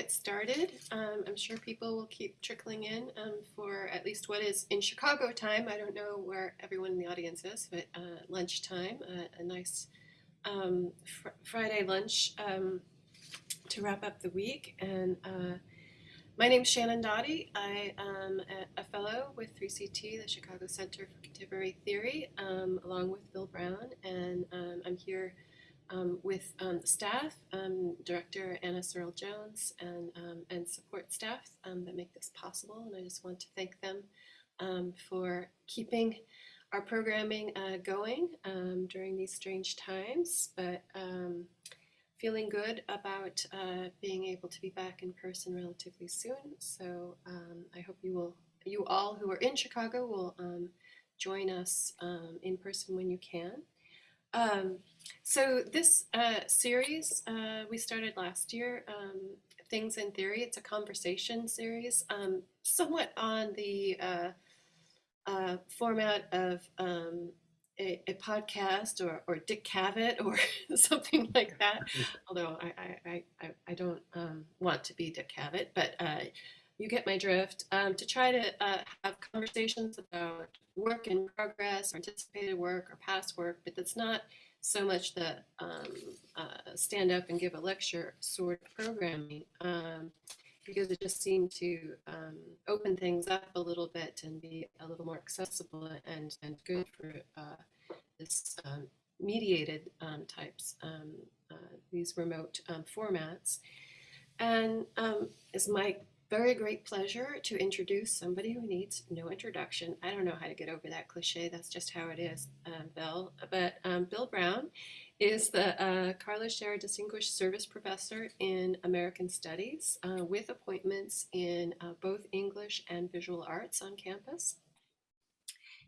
get started. Um, I'm sure people will keep trickling in um, for at least what is in Chicago time. I don't know where everyone in the audience is, but uh, lunchtime, uh, a nice um, fr Friday lunch um, to wrap up the week. And uh, my name's Shannon Dawdy. I am a, a, fellow with 3CT, the Chicago Center for Contemporary Theory, um, along with Bill Brown. And um, I'm here um, with um, staff, um, Director Anna Searle Jones, and, um, and support staff um, that make this possible. And I just want to thank them um, for keeping our programming uh, going during these strange times, but feeling good about uh, being able to be back in person relatively soon. So I hope you will, you all who are in Chicago will join us in person when you can. Um, so this uh, series uh, we started last year, um, Things in Theory. It's a conversation series, um, somewhat on the uh, uh format of um, a, a, podcast or, or Dick Cavett or something like that. Although I, I, I, I don't um, want to be Dick Cavett, but uh, you get my drift. Um, to try to uh, have conversations about work in progress, or anticipated work, or past work, but that's not so much the um, uh, stand up and give a lecture sort of programming um, because it just seemed to um, open things up a little bit and be a little more accessible and, and good for uh, this um, mediated um, types, um, uh, these remote formats. And as Mike very great pleasure to introduce somebody who needs no introduction. I don't know how to get over that cliche. That's just how it is, uh, Bill. But um, Bill Brown is the uh, Karla Scherer Distinguished Service Professor in American Studies uh, with appointments in uh, both English and visual arts on campus.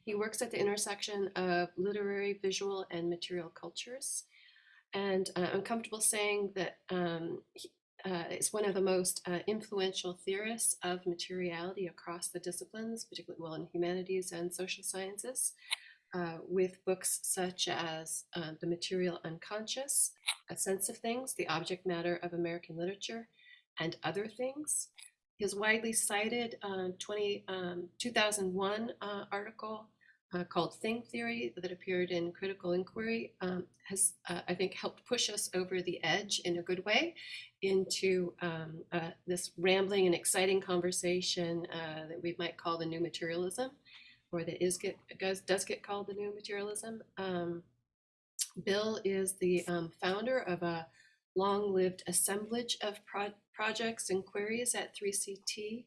He works at the intersection of literary, visual, and material cultures. And uh, I'm comfortable saying that um, he, uh, is one of the most uh, influential theorists of materiality across the disciplines, particularly well in humanities and social sciences, uh, with books such as uh, The Material Unconscious, A Sense of Things, The Object Matter of American Literature, and Other Things. His widely cited uh, 20, um, 2001 uh, article uh, called Thing Theory that appeared in Critical Inquiry um, has, uh, I think, helped push us over the edge in a good way into um, uh, this rambling and exciting conversation uh, that we might call the new materialism, or that is get does, does get called the new materialism. Um, Bill is the um, founder of a long-lived assemblage of pro projects and queries at 3CT,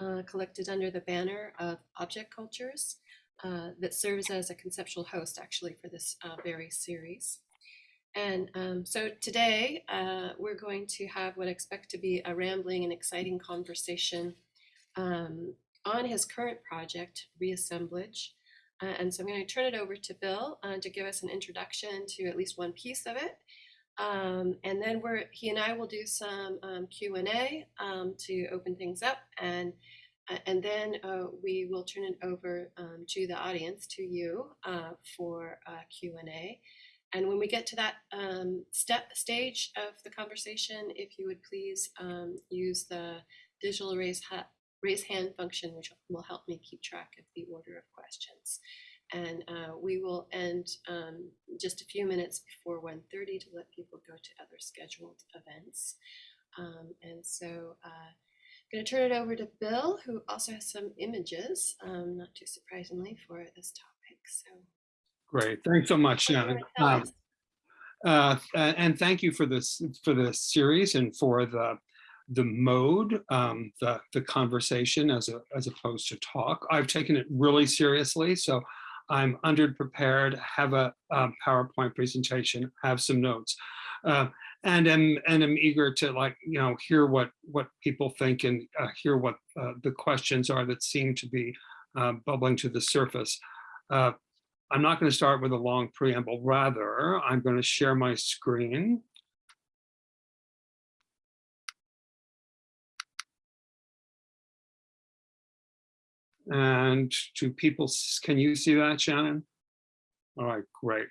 uh, collected under the banner of object cultures uh, that serves as a conceptual host actually for this uh, very series. And um, so today uh, we're going to have what I expect to be a rambling and exciting conversation um, on his current project, Reassemblage. Uh, and so I'm going to turn it over to Bill uh, to give us an introduction to at least one piece of it. Um, and then we're, he and I will do some um, Q&A um, to open things up and and then uh, we will turn it over um, to the audience, to you, uh, for Q&A. And when we get to that um, step stage of the conversation, if you would please um, use the digital raise, raise hand function, which will help me keep track of the order of questions. And uh, we will end um, just a few minutes before 1.30 to let people go to other scheduled events. Um, and so uh, going to turn it over to Bill, who also has some images, um, not too surprisingly, for this topic. So, great, thanks so much, Shannon. Um, uh, and thank you for this for this series and for the the mode, um, the the conversation as a as opposed to talk. I've taken it really seriously, so I'm underprepared. Have a um, PowerPoint presentation. Have some notes. Uh, and am and am eager to like you know hear what what people think and uh, hear what uh, the questions are that seem to be uh, bubbling to the surface. Uh, I'm not going to start with a long preamble. Rather, I'm going to share my screen. And to people, can you see that, Shannon? All right, great.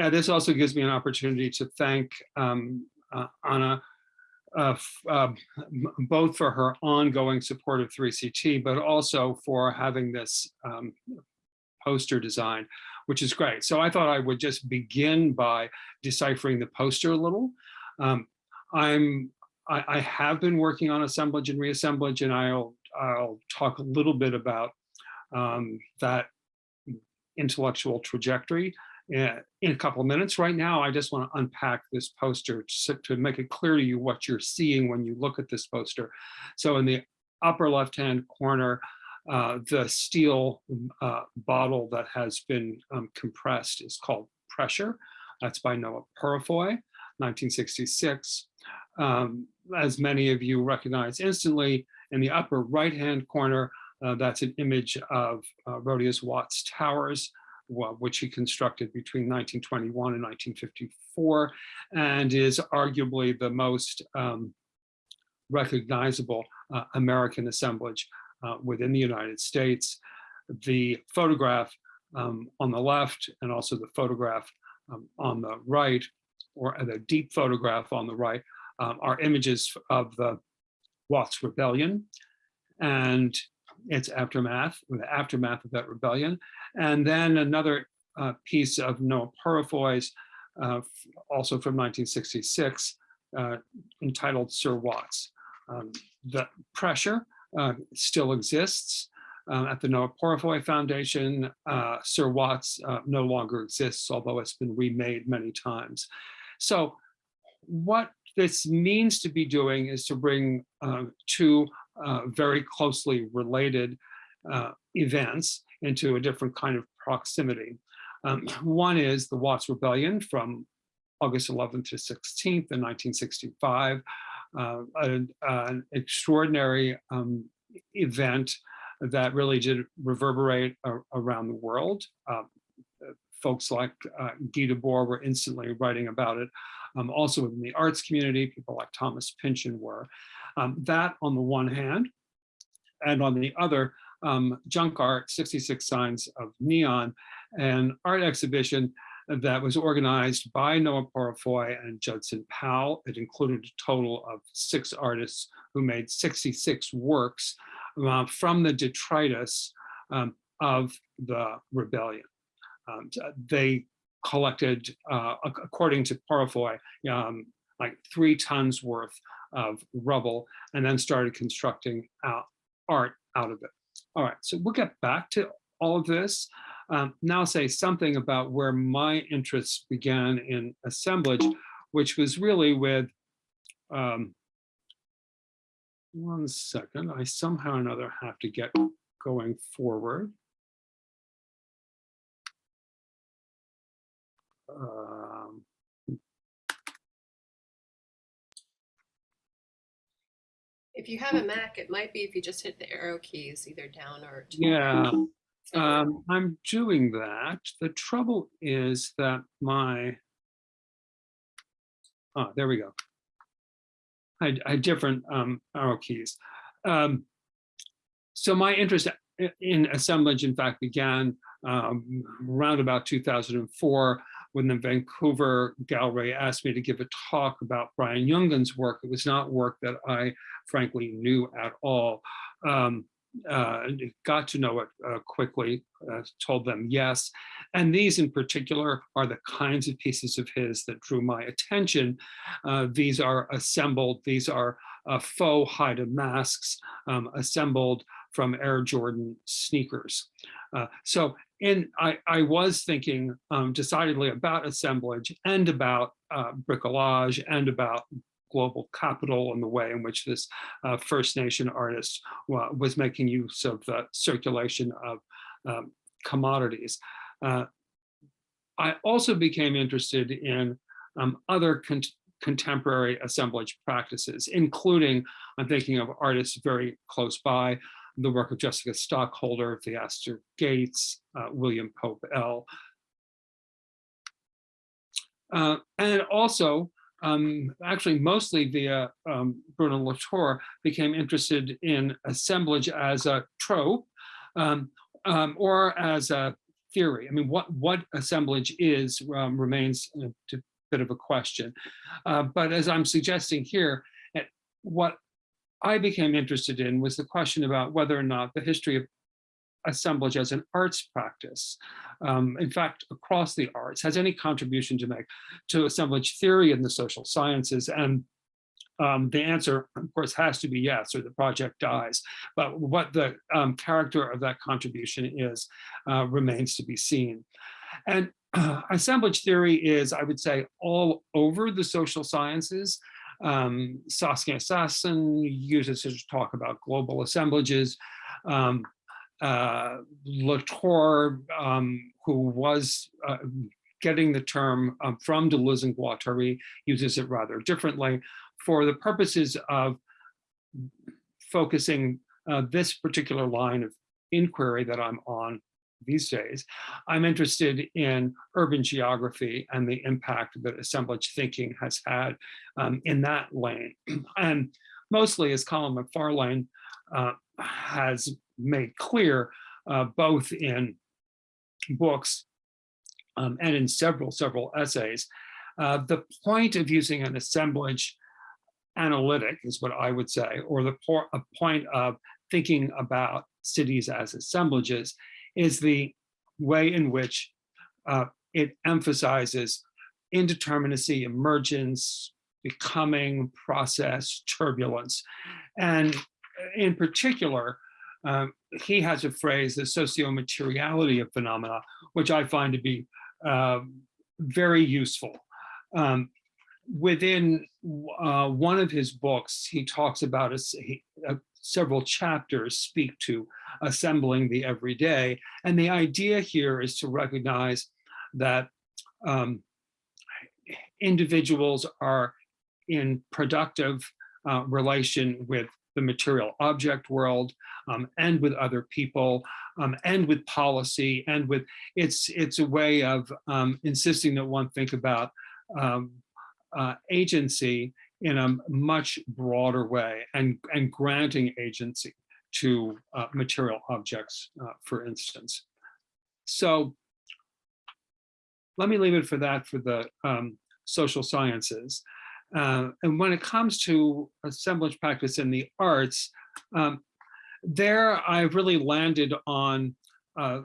Uh, this also gives me an opportunity to thank um, uh, Anna uh, uh, both for her ongoing support of 3CT, but also for having this um, poster design, which is great. So I thought I would just begin by deciphering the poster a little. Um, I'm I, I have been working on assemblage and reassemblage, and I'll I'll talk a little bit about um, that intellectual trajectory in a couple of minutes. Right now, I just want to unpack this poster to, to make it clear to you what you're seeing when you look at this poster. So in the upper left-hand corner, uh, the steel uh, bottle that has been um, compressed is called Pressure. That's by Noah Purifoy, 1966. Um, as many of you recognize instantly, in the upper right-hand corner, uh, that's an image of uh, Rodia's Watts Towers, which he constructed between 1921 and 1954, and is arguably the most um, recognizable uh, American assemblage uh, within the United States. The photograph um, on the left and also the photograph um, on the right, or the deep photograph on the right, um, are images of the Watts Rebellion and its aftermath, the aftermath of that rebellion. And then another uh, piece of Noah Purifoy's, uh, also from 1966, uh, entitled Sir Watts. Um, the pressure uh, still exists um, at the Noah Purifoy Foundation. Sir Watts no longer exists, although it's been remade many times. So what this means to be doing is to bring uh, two uh, very closely related uh, events into a different kind of proximity. Um, one is the Watts Rebellion from August 11th to 16th in 1965, uh, an, extraordinary um, event that really did reverberate around the world. Um, folks like uh, Guy Debord were instantly writing about it. Um, also in the arts community, people like Thomas Pynchon were. Um, that on the one hand, and on the other, um, Junk Art, 66 Signs of Neon, an art exhibition that was organized by Noah Purifoy and Judson Powell. It included a total of six artists who made 66 works uh, from the detritus um, of the rebellion. Um, they collected, uh, according to Purifoy, um, like three tons worth of rubble and then started constructing out art out of it. All right, so we'll get back to all of this. Um, now say something about where my interests began in assemblage, which was really with, um, one second, I somehow or another have to get going forward. Um, If you have a Mac, it might be if you just hit the arrow keys, either down or. to- Yeah, Um, I'm doing that. The trouble is that my, oh, there we go. I, I had different um, arrow keys. Um, so my interest in assemblage, in fact, began um, around about 2004 when the Vancouver Gallery asked me to give a talk about Brian Jungen's work. It was not work that I frankly knew at all. Um, uh, got to know it uh, quickly, uh, told them yes. And these in particular are the kinds of pieces of his that drew my attention. Uh, these are assembled, these are uh, faux Haida masks um, assembled from Air Jordan sneakers. Uh, so in, I, I was thinking um, decidedly about assemblage and about uh, bricolage and about global capital and the way in which this uh, First Nation artist wa- was making use of the circulation of um, commodities. Uh, I also became interested in um, other con- contemporary assemblage practices, including, I'm thinking of artists very close by, the work of Jessica Stockholder, Theaster Gates, uh, William Pope L. Uh, and also, um, actually mostly via um, Bruno Latour, became interested in assemblage as a trope um, um, or as a theory. I mean, what, what assemblage is um, remains a bit of a question. Uh, but as I'm suggesting here, at what I became interested in was the question about whether or not the history of assemblage as an arts practice, um, in fact, across the arts, has any contribution to make to assemblage theory in the social sciences. And um, the answer, of course, has to be yes, or the project dies. But what the um, character of that contribution is uh, remains to be seen. And uh, assemblage theory is, I would say, all over the social sciences. Um, Saskia Sassen uses it to talk about global assemblages. Um, uh, Latour, um, who was uh, getting the term um, from Deleuze and Guattari, uses it rather differently for the purposes of focusing uh, this particular line of inquiry that I'm on these days, I'm interested in urban geography and the impact that assemblage thinking has had um, in that lane. and mostly as Colin McFarlane uh, has made clear, uh, both in books um, and in several, several essays, uh, the point of using an assemblage analytic is what I would say, or the point of thinking about cities as assemblages is the way in which uh, it emphasizes indeterminacy, emergence, becoming, process, turbulence. And in particular, um, he has a phrase, the socio-materiality of phenomena, which I find to be uh, very useful. Um, within uh, one of his books, he talks about a, uh, several chapters speak to assembling the everyday. And the idea here is to recognize that um, individuals are in productive uh, relation with the material object world um, and with other people um, and with policy and with it's it's a way of um, insisting that one think about um, uh, agency in a much broader way and, and granting agency to uh, material objects, uh, for instance. So let me leave it for that for the um, social sciences. Uh, and when it comes to assemblage practice in the arts, um, there I've really landed on uh,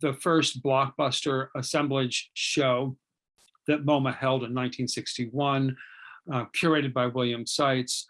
the first blockbuster assemblage show that MoMA held in 1961, uh, curated by William Seitz.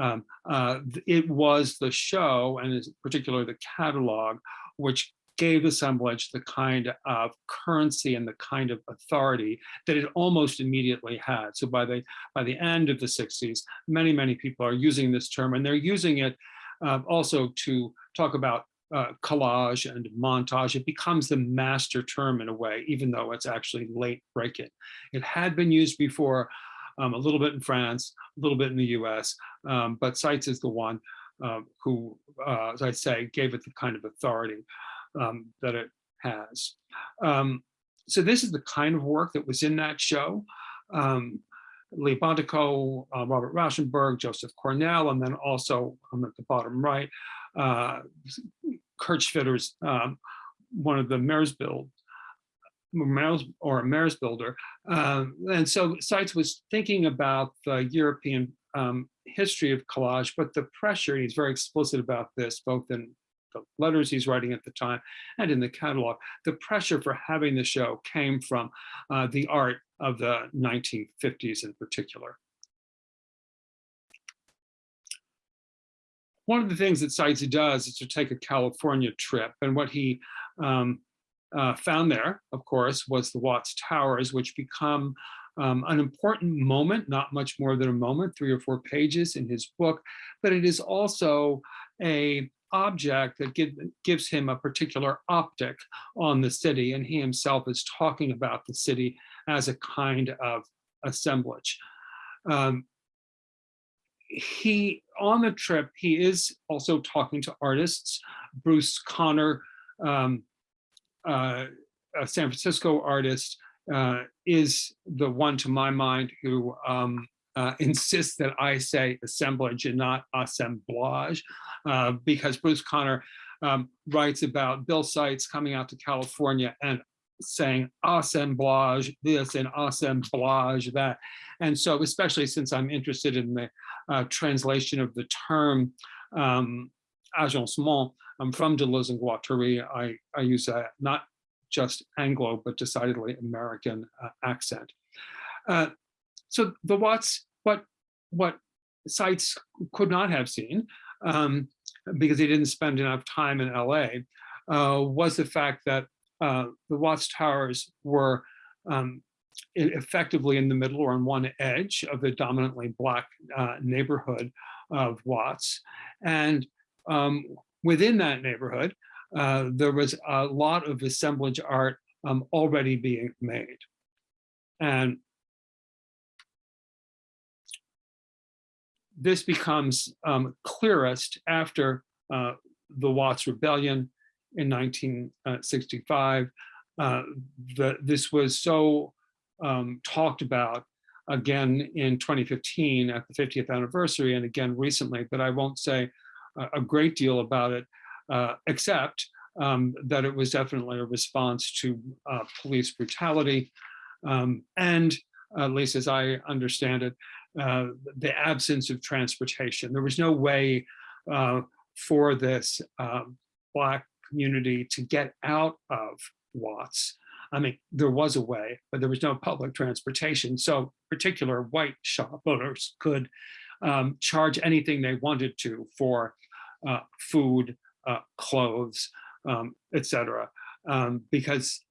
Um, uh, it was the show, and in particular the catalog, which gave assemblage the kind of currency and the kind of authority that it almost immediately had. So by the by the end of the 60s, many, many people are using this term and they're using it uh, also to talk about uh, collage and montage, it becomes the master term in a way, even though it's actually late break-in. It had been used before um, a little bit in France, a little bit in the US, um, but Seitz is the one uh, who, uh, as I say, gave it the kind of authority um, that it has. Um, so this is the kind of work that was in that show. Um, Lee Bontecou, uh, Robert Rauschenberg, Joseph Cornell, and then also um, at the bottom right, uh, Kurt Schwitters' um, one of the Merzbild, Merz, or a Merzbilder. Um, and so Seitz was thinking about the European um, history of collage, but the pressure, he's very explicit about this, both in the letters he's writing at the time and in the catalog, the pressure for having the show came from uh, the art of the 1950s in particular. one of the things that Seitz does is to take a California trip. And what he um, uh, found there, of course, was the Watts Towers, which become um, an important moment, not much more than a moment, three or four pages in his book, but it is also a object that give, gives him a particular optic on the city. And he himself is talking about the city as a kind of assemblage. Um, he on the trip he is also talking to artists bruce conner um, uh, a san francisco artist uh, is the one to my mind who um, uh, insists that i say assemblage and not assemblage uh, because bruce conner um, writes about bill seitz coming out to california and saying assemblage this and assemblage that. And so especially since I'm interested in the uh, translation of the term um, agencement um, from Deleuze and Guattari. I, I use a not just Anglo, but decidedly American uh, accent. Uh, so the Watts, what, what Seitz could not have seen, um, because they didn't spend enough time in LA, uh, was the fact that uh, the Watts Towers were um, effectively in the middle or on one edge of the dominantly black uh, neighborhood of Watts. And um, within that neighborhood, uh, there was a lot of assemblage art um, already being made. And this becomes um, clearest after uh, the Watts Rebellion in 1965. Uh, the, this was so um, talked about again in 2015 at the 50th anniversary and again recently, but I won't say a, great deal about it, uh, except um, that it was definitely a response to uh, police brutality. Um, and at least as I understand it, uh, the absence of transportation. There was no way uh, for this um, Black community to get out of Watts. I mean, there was a way, but there was no public transportation. So particular white shop owners could um, charge anything they wanted to for uh, food, uh, clothes, um, etc., um, because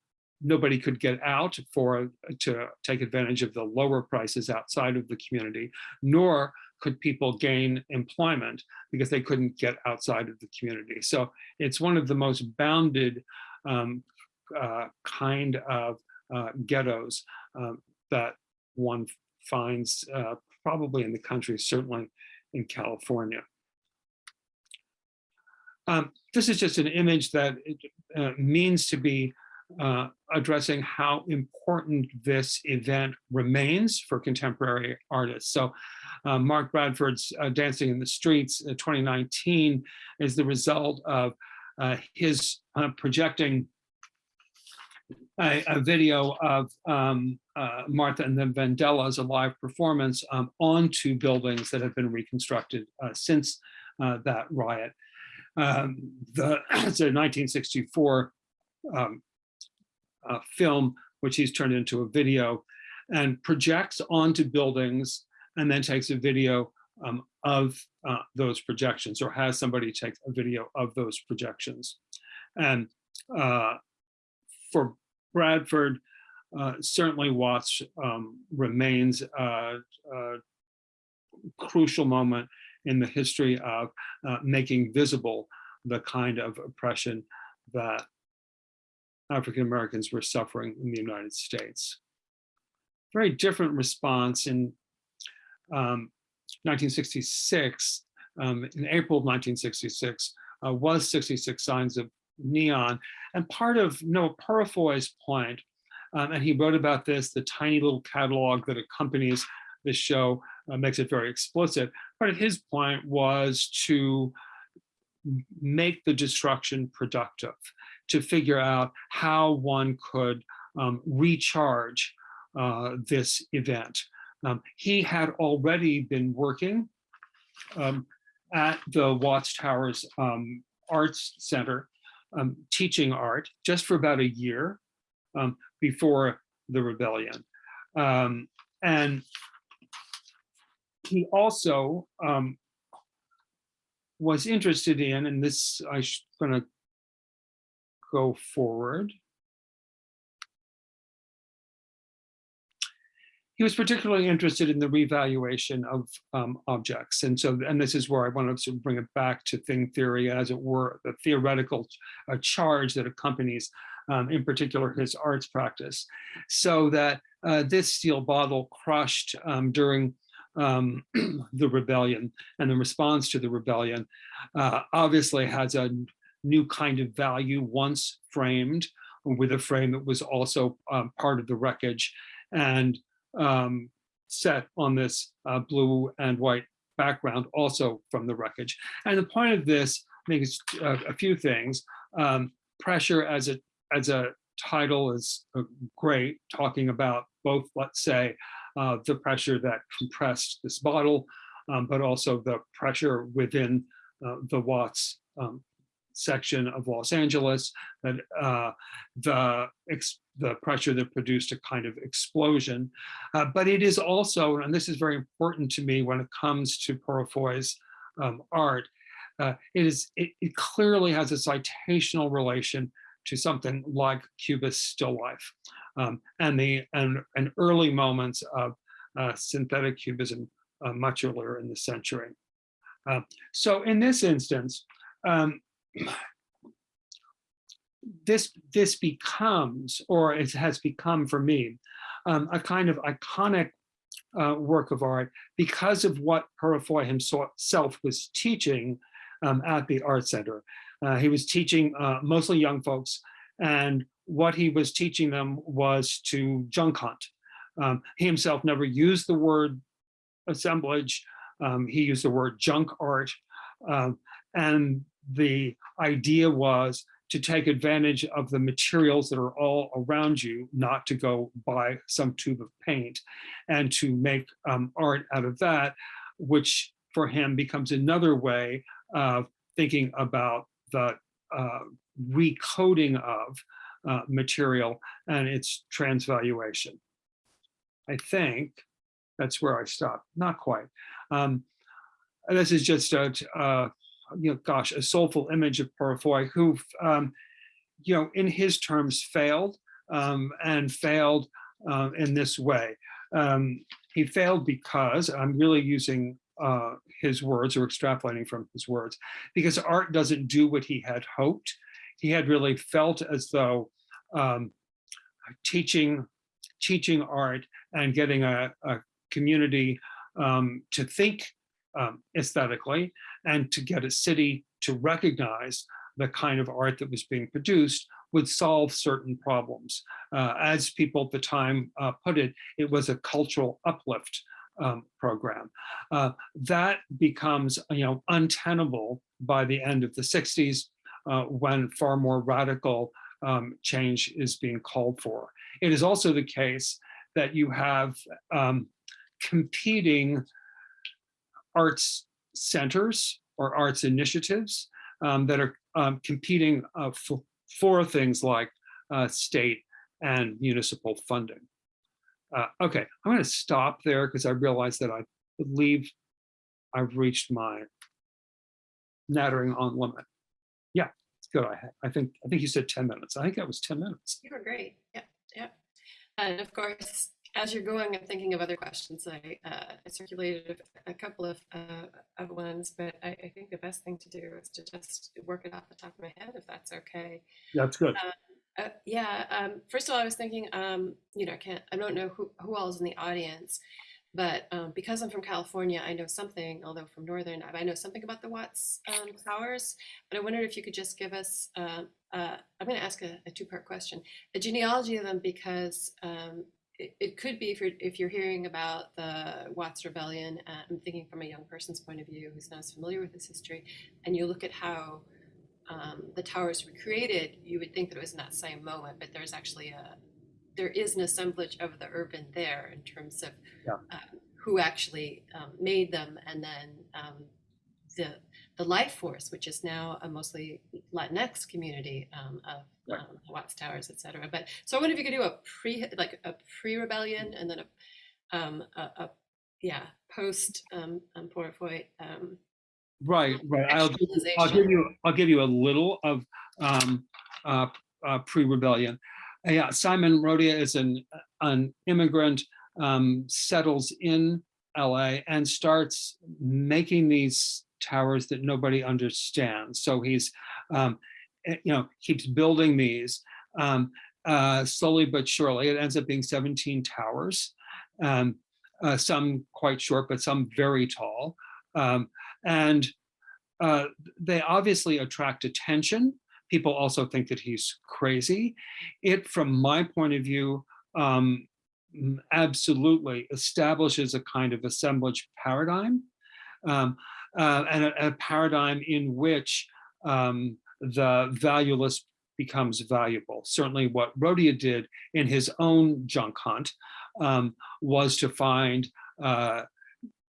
nobody could get out for to take advantage of the lower prices outside of the community, nor could people gain employment because they couldn't get outside of the community. So it's one of the most bounded um, uh, kind of uh, ghettos um, that one finds uh, probably in the country, certainly in California. Um, this is just an image that uh, means to be uh, addressing how important this event remains for contemporary artists. So uh, Mark Bradford's uh, Dancing in the Streets uh, 2019 is the result of uh, his uh, projecting a, a, video of um, uh, Martha and the Vandellas, a live performance um, onto buildings that have been reconstructed since that riot. Um, the, it's a 1964 um, uh, film, which he's turned into a video and projects onto buildings and then takes a video um, of uh, those projections or has somebody take a video of those projections. And uh, for Bradford, uh, certainly Watts um, remains a, a, crucial moment in the history of uh, making visible the kind of oppression that African Americans were suffering in the United States. Very different response in um, 1966, um, in April of 1966, uh, was 66 Signs of Neon. And part of Noah Purifoy's point, um, and he wrote about this, the tiny little catalog that accompanies this show uh, makes it very explicit. Part of his point was to make the destruction productive to figure out how one could um, recharge uh, this event. Um, he had already been working um, at the Watts Towers um, Arts Center, um, teaching art just for about a year um, before the rebellion. and he also was interested in, and this I'm going to go forward. He was particularly interested in the revaluation of um, objects. And so, and this is where I wanted to bring it back to thing theory, as it were, the theoretical uh, charge that accompanies, um, in particular, his arts practice. So that uh, this steel bottle crushed um, during um, the rebellion and the response to the rebellion uh, obviously has a new kind of value once framed with a frame that was also um, part of the wreckage and um, set on this uh, blue and white background also from the wreckage. And the point of this, I think is uh, a few things. Um, pressure as a, as a title is uh, great, talking about both, let's say, uh, the pressure that compressed this bottle, um, but also the pressure within uh, the Watts um, section of Los Angeles, that uh, the the pressure that produced a kind of explosion. Uh, but it is also, and this is very important to me when it comes to Purifoy's um, art, uh, it is it, it clearly has a citational relation to something like Cubist still life um, and the and, and early moments of uh, synthetic cubism uh, much earlier in the century. Uh, so in this instance, um, this this becomes, or it has become for me, um, a kind of iconic uh, work of art because of what Purifoy himself was teaching um, at the Art Center. Uh, he was teaching uh, mostly young folks, and what he was teaching them was to junk hunt. Um, he himself never used the word assemblage. Um, he used the word junk art. Um, and the idea was to take advantage of the materials that are all around you, not to go buy some tube of paint, and to make um, art out of that, which for him becomes another way of thinking about the uh, recoding of uh, material and its transvaluation. I think that's where I stopped. Not quite. Um, this is just a, uh, you know, gosh, a soulful image of Purifoy who, um, you know, in his terms failed um, and failed uh, in this way. Um, he failed because I'm really using uh, his words or extrapolating from his words, because art doesn't do what he had hoped. He had really felt as though um, teaching, teaching art and getting a, a community um, to think um, aesthetically and to get a city to recognize the kind of art that was being produced would solve certain problems. Uh, as people at the time uh, put it, it was a cultural uplift um, program. Uh, that becomes you know, untenable by the end of the 60s uh, when far more radical um, change is being called for. It is also the case that you have um, competing arts centers or arts initiatives um, that are um, competing uh, for, for, things like uh, state and municipal funding. Uh, okay, I'm going to stop there because I realize that I believe I've reached my nattering on limit. Yeah, it's good. I, I think I think you said 10 minutes. I think that was 10 minutes. You were great. Yeah, yeah. And of course, as you're going, I'm thinking of other questions. I, uh, I circulated a, couple of, uh, of ones, but I, I, think the best thing to do is to just work it off the top of my head, if that's okay. That's good. Uh, uh, yeah. Um, first of all, I was thinking, um, you know, I can't, I don't know who, who all is in the audience, but um, because I'm from California, I know something, although from Northern, I know something about the Watts um, towers, but I wondered if you could just give us, uh, uh, I'm going to ask a, a two-part question, a genealogy of them because um, it, it, could be if you're, if you're hearing about the Watts Rebellion, uh, I'm thinking from a young person's point of view who's not as familiar with this history, and you look at how um, the towers were created, you would think that it was in that same moment, but there's actually a, there is an assemblage of the urban there in terms of yeah. um, who actually um, made them and then um, the the life force, which is now a mostly Latinx community um, of right. Um, Watts Towers, et cetera. But so I wonder if you could do a pre like a pre-rebellion and then a, um, a, a yeah post um, um, Purifoy. Um, right, right. I'll, I'll give you I'll give you a little of um, uh, uh, pre-rebellion. Uh, yeah, Simon Rodia is an an immigrant, um, settles in LA and starts making these towers that nobody understands. So he's, um, eh, you know, keeps building these um, uh, slowly but surely. It ends up being 17 towers, um, uh, some quite short, but some very tall. Um, and uh, they obviously attract attention. People also think that he's crazy. It, from my point of view, um, absolutely establishes a kind of assemblage paradigm. Um, uh, and a, a, paradigm in which um, the valueless becomes valuable. Certainly what Rodia did in his own junk hunt um, was to find uh,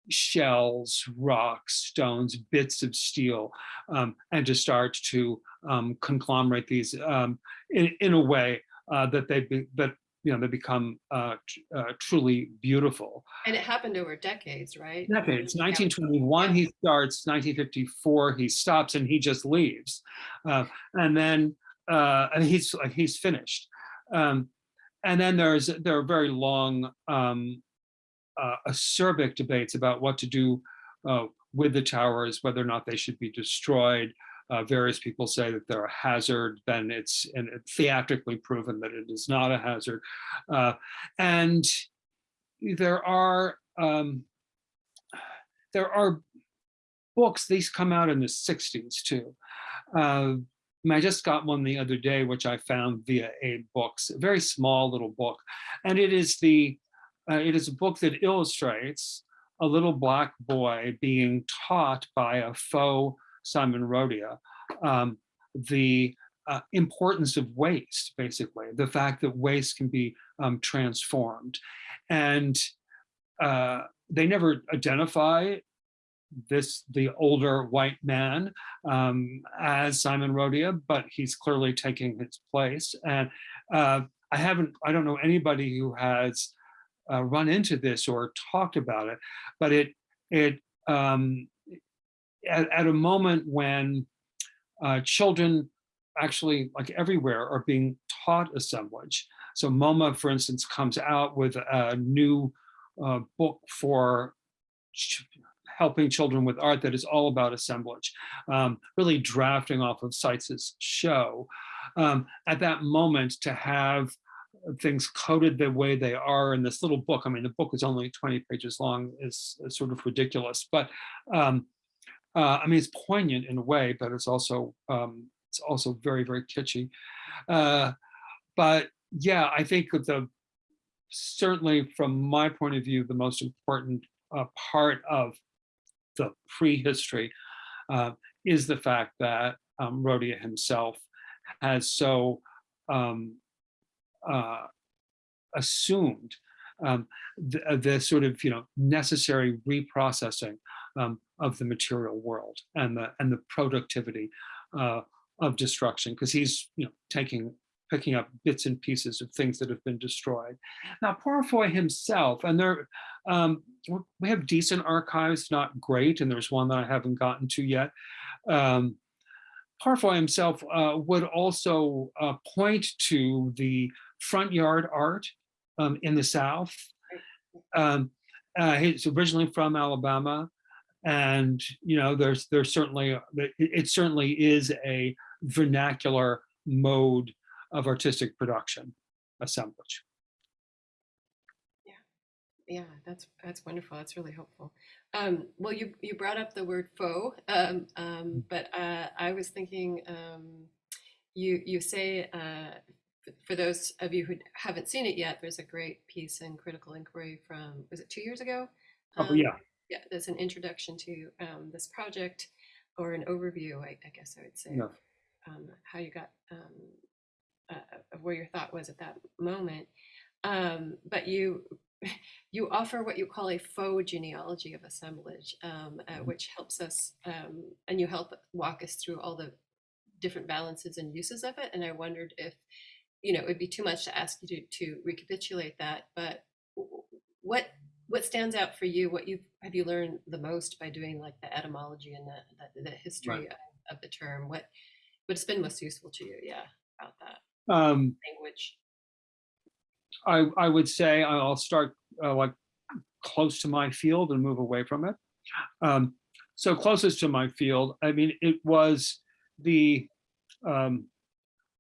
shells, rocks, stones, bits of steel, um, and to start to um, conglomerate these um, in, in a way uh, that they be, that you know they become uh, uh, truly beautiful. And it happened over decades, right? Decades. 1921 he starts. 1954 he stops and he just leaves, uh, and then uh, and he's he's finished. Um, and then there's there are very long um, uh, acerbic debates about what to do uh, with the towers, whether or not they should be destroyed. Uh, various people say that they're a hazard, then it's and theatrically proven that it is not a hazard. Uh, and there are um, there are books, these come out in the 60s too. Uh, I just got one the other day, which I found via AbeBooks, a very small little book. And it is the, uh, it is a book that illustrates a little black boy being taught by a faux Simon Rodia um, the uh, importance of waste, basically, the fact that waste can be um, transformed. And uh, they never identify this the older white man um, as Simon Rodia, but he's clearly taking his place. And uh, I haven't, I don't know anybody who has uh, run into this or talked about it, but it, it um, at, at a moment when uh, children actually like everywhere are being taught assemblage. So MoMA, for instance, comes out with a new uh, book for helping children with art that is all about assemblage, um, really drafting off of Seitz's show. Um, at that moment to have things coded the way they are in this little book, I mean, the book is only 20 pages long, is, is sort of ridiculous, but um, uh, I mean, it's poignant in a way, but it's also um, it's also very, very kitschy. Uh, but yeah, I think the certainly from my point of view, the most important uh, part of the prehistory uh, is the fact that um, himself has so um, uh, assumed um, the, uh, the, sort of you know necessary reprocessing um, of the material world and the and the productivity uh, of destruction because he's you know taking picking up bits and pieces of things that have been destroyed. Now, Purifoy himself, and there, um, we have decent archives, not great, and there's one that I haven't gotten to yet. Um, Purifoy himself uh, would also uh, point to the front yard art um, in the South. Um, uh, he's originally from Alabama, and you know, there's there's certainly it, it certainly is a vernacular mode of artistic production assemblage. Yeah, yeah, that's that's wonderful. That's really helpful. Um, well, you you brought up the word faux, um, um, mm. but uh, I was thinking um, you you say uh, for those of you who haven't seen it yet, there's a great piece in Critical Inquiry from was it two years ago? Oh yeah, yeah. There's an introduction to um, this project or an overview, I, I guess I would say, yeah. um, how you got uh, of where your thought was at that moment. Um, but you you offer what you call a faux genealogy of assemblage, um, uh, mm-hmm. which helps us, um, and you help walk us through all the different balances and uses of it. And I wondered if, you know, it would be too much to ask you to, to recapitulate that, but what what stands out for you? What you have you learned the most by doing like the etymology and the, the, the history right. of, of the term? What what's been most useful to you? Yeah, about that. Um, language? I, I would say I'll start uh, like close to my field and move away from it. Um, so closest to my field, I mean, it was the, um,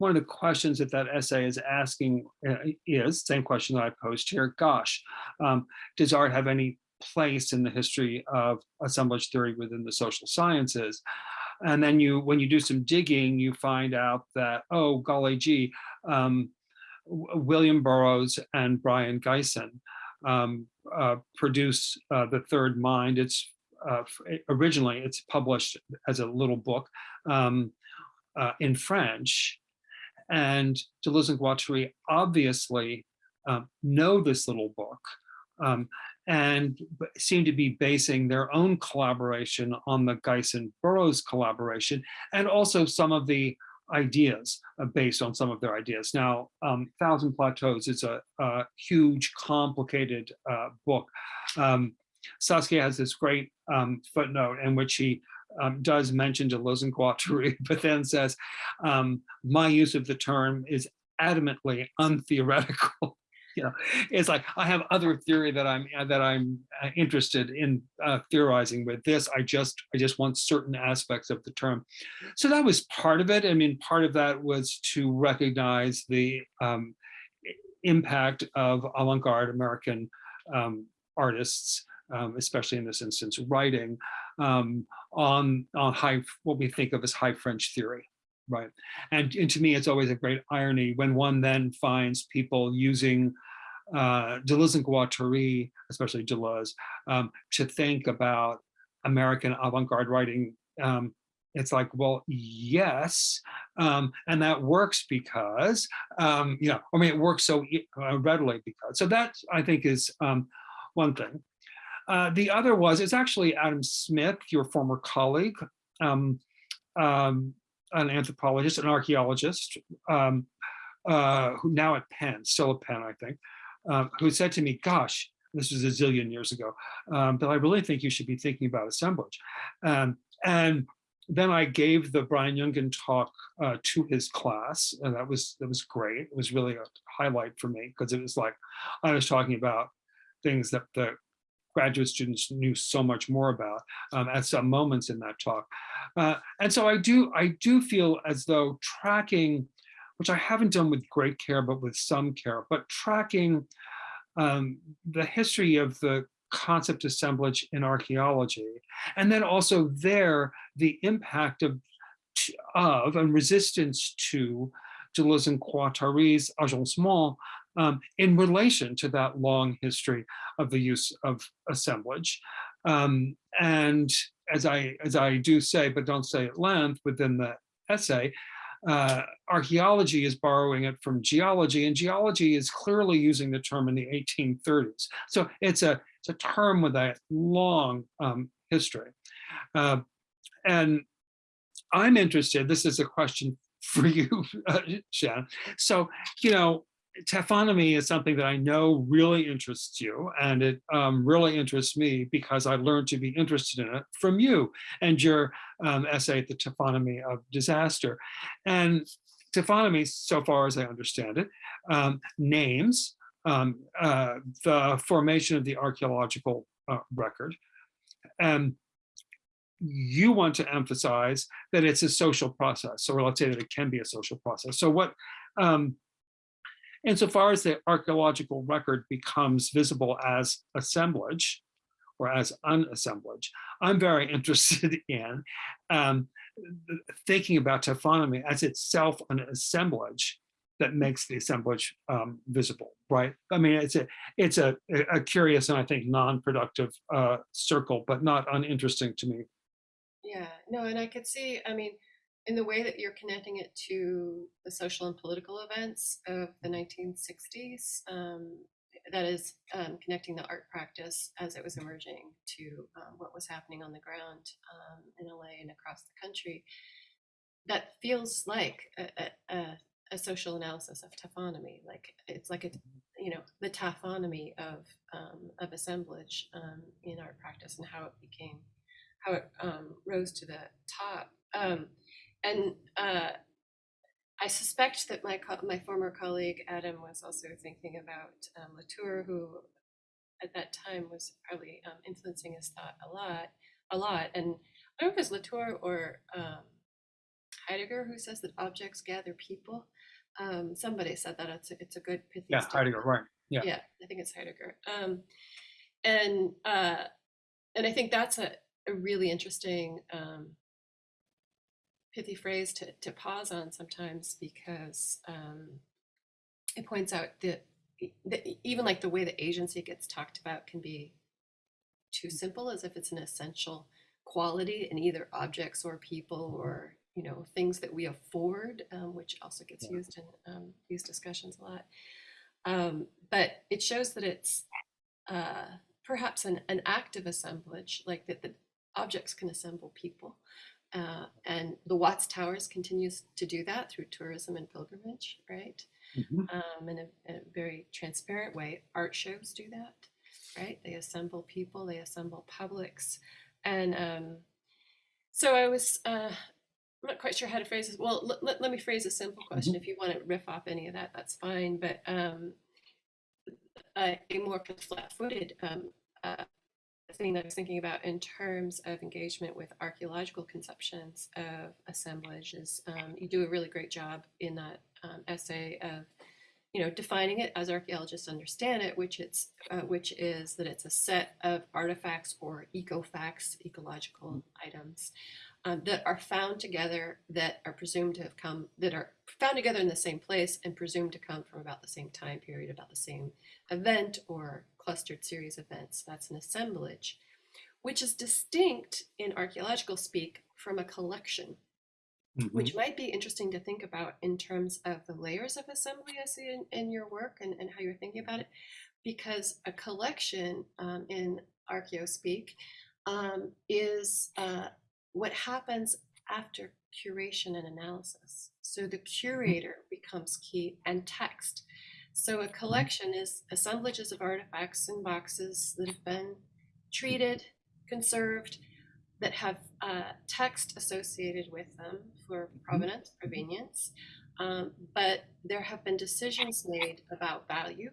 one of the questions that that essay is asking uh, is, same question that I posed here, gosh, um, does art have any place in the history of assemblage theory within the social sciences? And then you, when you do some digging, you find out that, oh, golly gee, um, William Burroughs and Brion Gysin um, uh, produce uh, The Third Mind. It's uh, originally, it's published as a little book um, uh, in French. And Deleuze and Guattari obviously um, know this little book. Um, and seem to be basing their own collaboration on the Geis and Burroughs collaboration, and also some of the ideas uh, based on some of their ideas. Now, um, Thousand Plateaus is a, a huge, complicated uh, book. Um, Saskia has this great um, footnote in which he um, does mention Deleuze and Guattari, but then says, um, my use of the term is adamantly untheoretical. you know, it's like I have other theory that I'm that I'm uh, interested in uh, theorizing with this. I just I just want certain aspects of the term. So that was part of it. I mean, part of that was to recognize the um, impact of avant-garde American um, artists, um, especially in this instance, writing um, on on high what we think of as high French theory right and, and to me it's always a great irony when one then finds people using uh, Deleuze and Guattari, especially Deleuze, um, to think about American avant-garde writing. Um, it's like, well, yes, um, and that works because, um, you know, I mean, it works so e- uh, readily because. So that I think is um, one thing. Uh, the other was, it's actually Adam Smith, your former colleague, um, um, an anthropologist, an archaeologist, um, uh, who now at Penn, still at Penn, I think, um, who said to me, gosh, this was a zillion years ago, um, but I really think you should be thinking about assemblage. Um, and then I gave the Brian Jungen talk uh, to his class, and that was that was great. It was really a highlight for me because it was like I was talking about things that the graduate students knew so much more about um, at some moments in that talk. Uh, and so I do I do feel as though tracking, which I haven't done with great care, but with some care, but tracking um, the history of the concept assemblage in archaeology, and then also there the impact of of and resistance to Deleuze and Guattari's agencement um, in relation to that long history of the use of assemblage. Um, and as I, as I do say, but don't say at length within the essay, uh, archaeology is borrowing it from geology, and geology is clearly using the term in the 1830s. So it's a, it's a term with a long um, history. Uh, and I'm interested, this is a question for you, uh, Shannon. So, you know, taphonomy is something that I know really interests you, and it um, really interests me because I learned to be interested in it from you and your um, essay, The Taphonomy of Disaster. And taphonomy, so far as I understand it, um, names um, uh, the formation of the archaeological uh, record. And you want to emphasize that it's a social process, or let's say that it can be a social process. So what, um, insofar as the archaeological record becomes visible as assemblage or as unassemblage, I'm very interested in um, thinking about taphonomy as itself an assemblage that makes the assemblage um, visible, right? I mean, it's a it's a, a curious and I think non-productive uh, circle, but not uninteresting to me. Yeah, no, and I could see, I mean, in the way that you're connecting it to the social and political events of the 1960s, um, that is um, connecting the art practice as it was emerging to um, what was happening on the ground um, in LA and across the country. That feels like a, a, a, a social analysis of taphonomy. Like it's like a, you know, the taphonomy of um, of assemblage um, in art practice and how it became, how it um, rose to the top. Um, and uh, I suspect that my my former colleague Adam was also thinking about um, Latour, who at that time was probably um, influencing his thought a lot, a lot. And I don't know if it's Latour or um, Heidegger who says that objects gather people. Um, somebody said that it's a, it's a good pithy. Yeah, statement. Heidegger, right. Yeah. Yeah, I think it's Heidegger. Um, and uh, and I think that's a, a really interesting um, pithy phrase to, to pause on sometimes because um, it points out that, that even like the way the agency gets talked about can be too simple as if it's an essential quality in either objects or people or you know things that we afford um, which also gets Yeah. used in um, these discussions a lot um, but it shows that it's uh, perhaps an, an active assemblage, like that the objects can assemble people. Uh, and the Watts Towers continues to do that through tourism and pilgrimage, right? Mhm. um, in, a, in a very transparent way. Art shows do that, right? They assemble people, they assemble publics. And um, so I was, uh, I'm not quite sure how to phrase this. Well, let, let, let me phrase a simple question. If you want to riff off any of that, that's fine. But um, a, a more flat-footed um, uh, thing that I was thinking about in terms of engagement with archaeological conceptions of assemblage is um, you do a really great job in that um, essay of you know defining it as archaeologists understand it which it's uh, which is that it's a set of artifacts or ecofacts ecological items um, that are found together that are presumed to have come that are found together in the same place and presumed to come from about the same time period about the same event or clustered series events that's an assemblage which is distinct in archaeological speak from a collection Mhm. which might be interesting to think about in terms of the layers of assembly I see in, in your work and, and how you're thinking about it. Because a collection um, in archaeospeak um, is uh, what happens after curation and analysis. So the curator becomes key and text. So a collection is assemblages of artifacts in boxes that have been treated, conserved, that have uh, text associated with them for provenance, provenience, um, but there have been decisions made about value.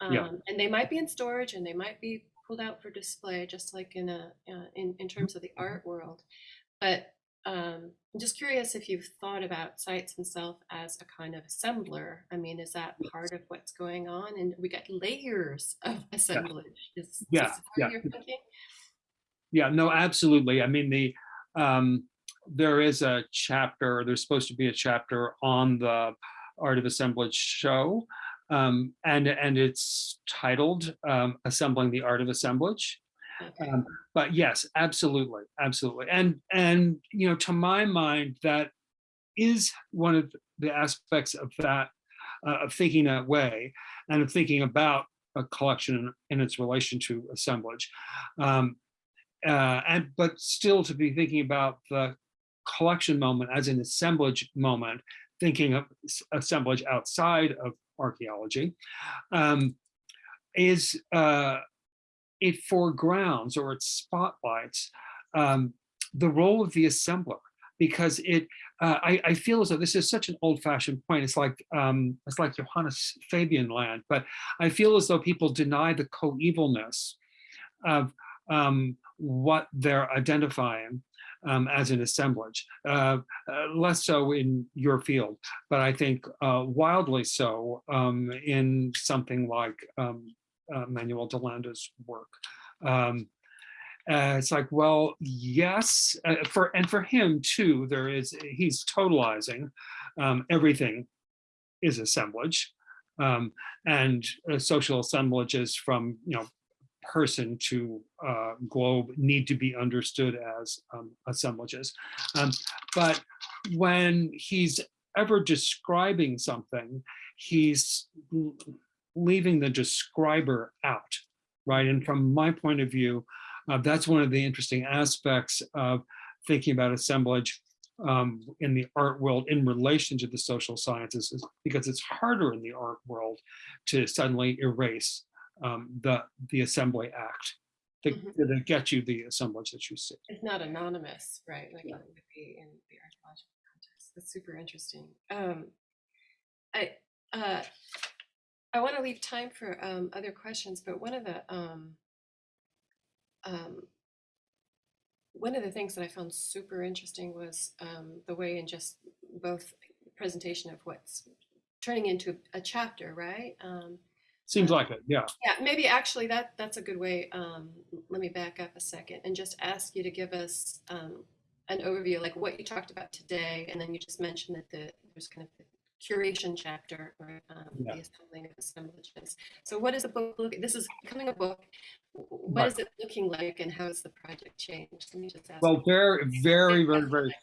Um, Yeah. And they might be in storage and they might be pulled out for display, just like in a uh, in, in terms of the art world. But um, I'm just curious if you've thought about Seitz himself as a kind of assembler. I mean, is that part of what's going on? And we got layers of assemblage. Is, Yeah, is yeah. you're thinking? Yeah, no, absolutely. I mean, the um, there is a chapter, there's supposed to be a chapter on the Art of Assemblage show. Um, and, and it's titled um, Assembling the Art of Assemblage. Um, but yes, absolutely, absolutely. And, and, you know, to my mind, that is one of the aspects of that, uh, of thinking that way and of thinking about a collection in its relation to assemblage. Um, uh, and but still to be thinking about the collection moment as an assemblage moment, thinking of assemblage outside of archaeology, um, is uh, it foregrounds or it spotlights um, the role of the assembler because it uh, I, I feel as though this is such an old-fashioned point. It's like um, it's like Johannes Fabian land, but I feel as though people deny the coevalness of um, what they're identifying um, as an assemblage. Uh, uh, less so in your field, but I think uh, wildly so um, in something like um, uh, Manuel de Landa's work. Um, uh, it's like, well, yes, uh, for and for him too, there is he's totalizing um, everything is assemblage, um, and uh, social assemblages from you know person to uh, globe need to be understood as um, assemblages. Um, but when he's ever describing something, he's leaving the describer out, right? And from my point of view, uh, that's one of the interesting aspects of thinking about assemblage um, in the art world in relation to the social sciences, because it's harder in the art world to suddenly erase um, the the assembly act to, Mhm. to get you the assemblage that you see. It's not anonymous, right? Like Yeah. it would be in the archaeological context. That's super interesting. Um, I uh, I want to leave time for um, other questions, but one of the um, um, one of the things that I found super interesting was um, the way in just both presentation of what's turning into a chapter, right? Um, Seems like it, yeah. yeah, maybe actually that that's a good way. Um, let me back up a second and just ask you to give us um, an overview, like what you talked about today, and then you just mentioned that the there's kind of the curation chapter or um, Yeah. the assembling of assemblages. So, what is the book? Look, this is becoming a book. What Right. is it looking like, and how has the project changed? Let me just ask. Well, very, very, very, very like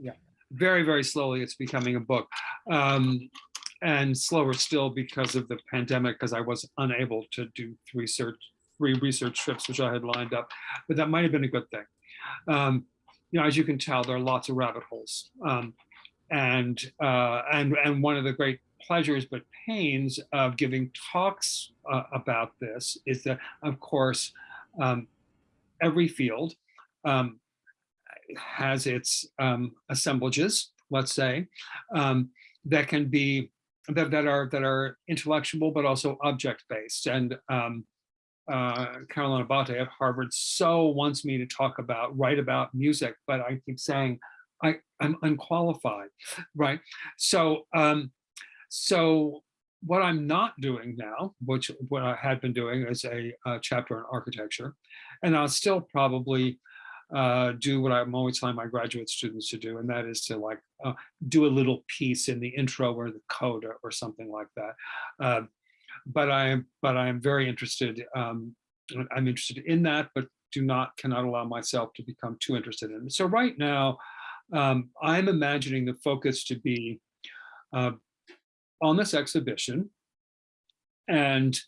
that. very, very slowly it's becoming a book. Um, and slower still because of the pandemic, because I was unable to do research, three research trips, which I had lined up, but that might have been a good thing. Um, you know, as you can tell, there are lots of rabbit holes. Um, and, uh, and, and one of the great pleasures but pains of giving talks uh, about this is that, of course, um, every field um, has its um, assemblages, let's say, um, that can be that, that are that are intellectual but also object based. And um, uh, Carolyn Abbate at Harvard so wants me to talk about write about music, but I keep saying I I'm unqualified, right? So um, so what I'm not doing now, which what I had been doing is a, a chapter on architecture, and I'll still probably uh, do what I'm always telling my graduate students to do, and that is to like uh, do a little piece in the intro or the coda or something like that. Uh, but I am but I am very interested. Um, I'm interested in that, but do not cannot allow myself to become too interested in it. So right now, um, I'm imagining the focus to be uh, on this exhibition. And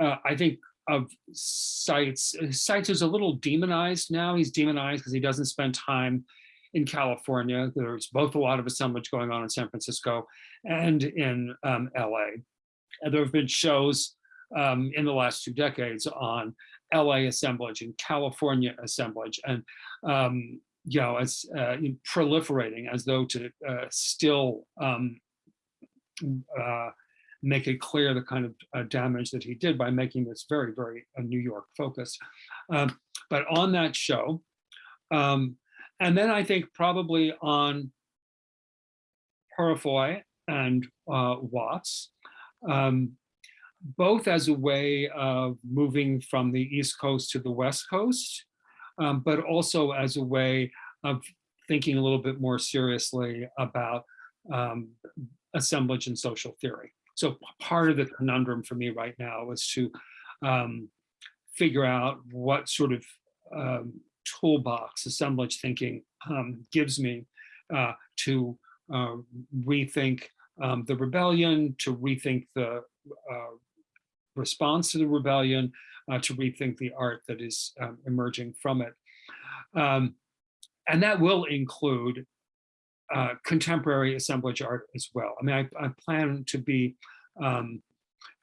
uh, I think of Seitz, Seitz is a little demonized now. He's demonized because he doesn't spend time in California. There's both a lot of assemblage going on in San Francisco and in um, LA. And there have been shows um, in the last two decades on LA assemblage and California assemblage. And um, you know, it's uh, proliferating as though to uh, still um, uh, make it clear the kind of uh, damage that he did by making this very, very uh, New York focused. Um, but on that show, um, and then I think probably on Purifoy and uh, Watts, um, both as a way of moving from the East Coast to the West Coast, um, but also as a way of thinking a little bit more seriously about um, assemblage and social theory. So part of the conundrum for me right now is to um, figure out what sort of um, toolbox assemblage thinking um, gives me uh, to uh, rethink um, the rebellion, to rethink the uh, response to the rebellion, uh, to rethink the art that is um, emerging from it. And that will include uh, contemporary assemblage art as well. I mean, I, I plan to be um,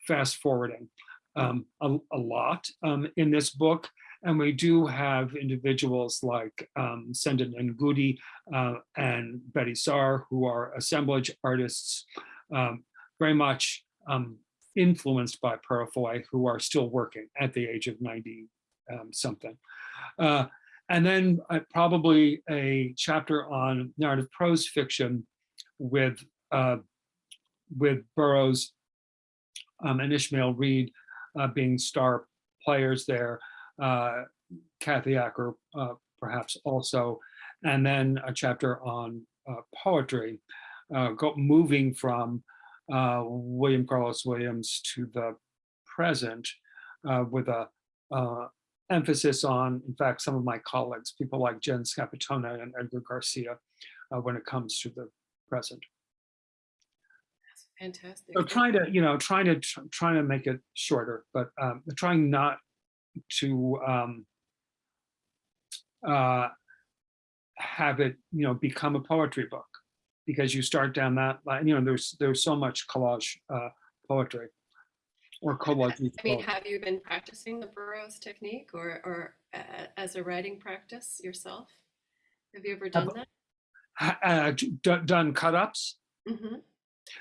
fast forwarding um, a, a, lot um, in this book. And we do have individuals like um, Senga Nengudi uh, and Betty Saar, who are assemblage artists, um, very much um, influenced by Purifoy, who are still working at the age of 90 um, something. Uh, and then uh, probably a chapter on narrative prose fiction with uh, with Burroughs um, and Ishmael Reed uh, being star players there, uh, Kathy Acker uh, perhaps also, and then a chapter on uh, poetry, go, moving from William Carlos Williams to the present with a emphasis on, in fact, some of my colleagues, people like Jen Scappettone and Edgar Garcia, uh, when it comes to the present. That's fantastic. So trying to, you know, trying to trying to make it shorter, but um, trying not to um, uh, have it, you know, become a poetry book because you start down that line. You know, there's there's so much collage uh, poetry or collage. I mean, have you been practicing the Burroughs technique or, or uh, as a writing practice yourself? Have you ever done that? Uh, done cut-ups? Mm -hmm.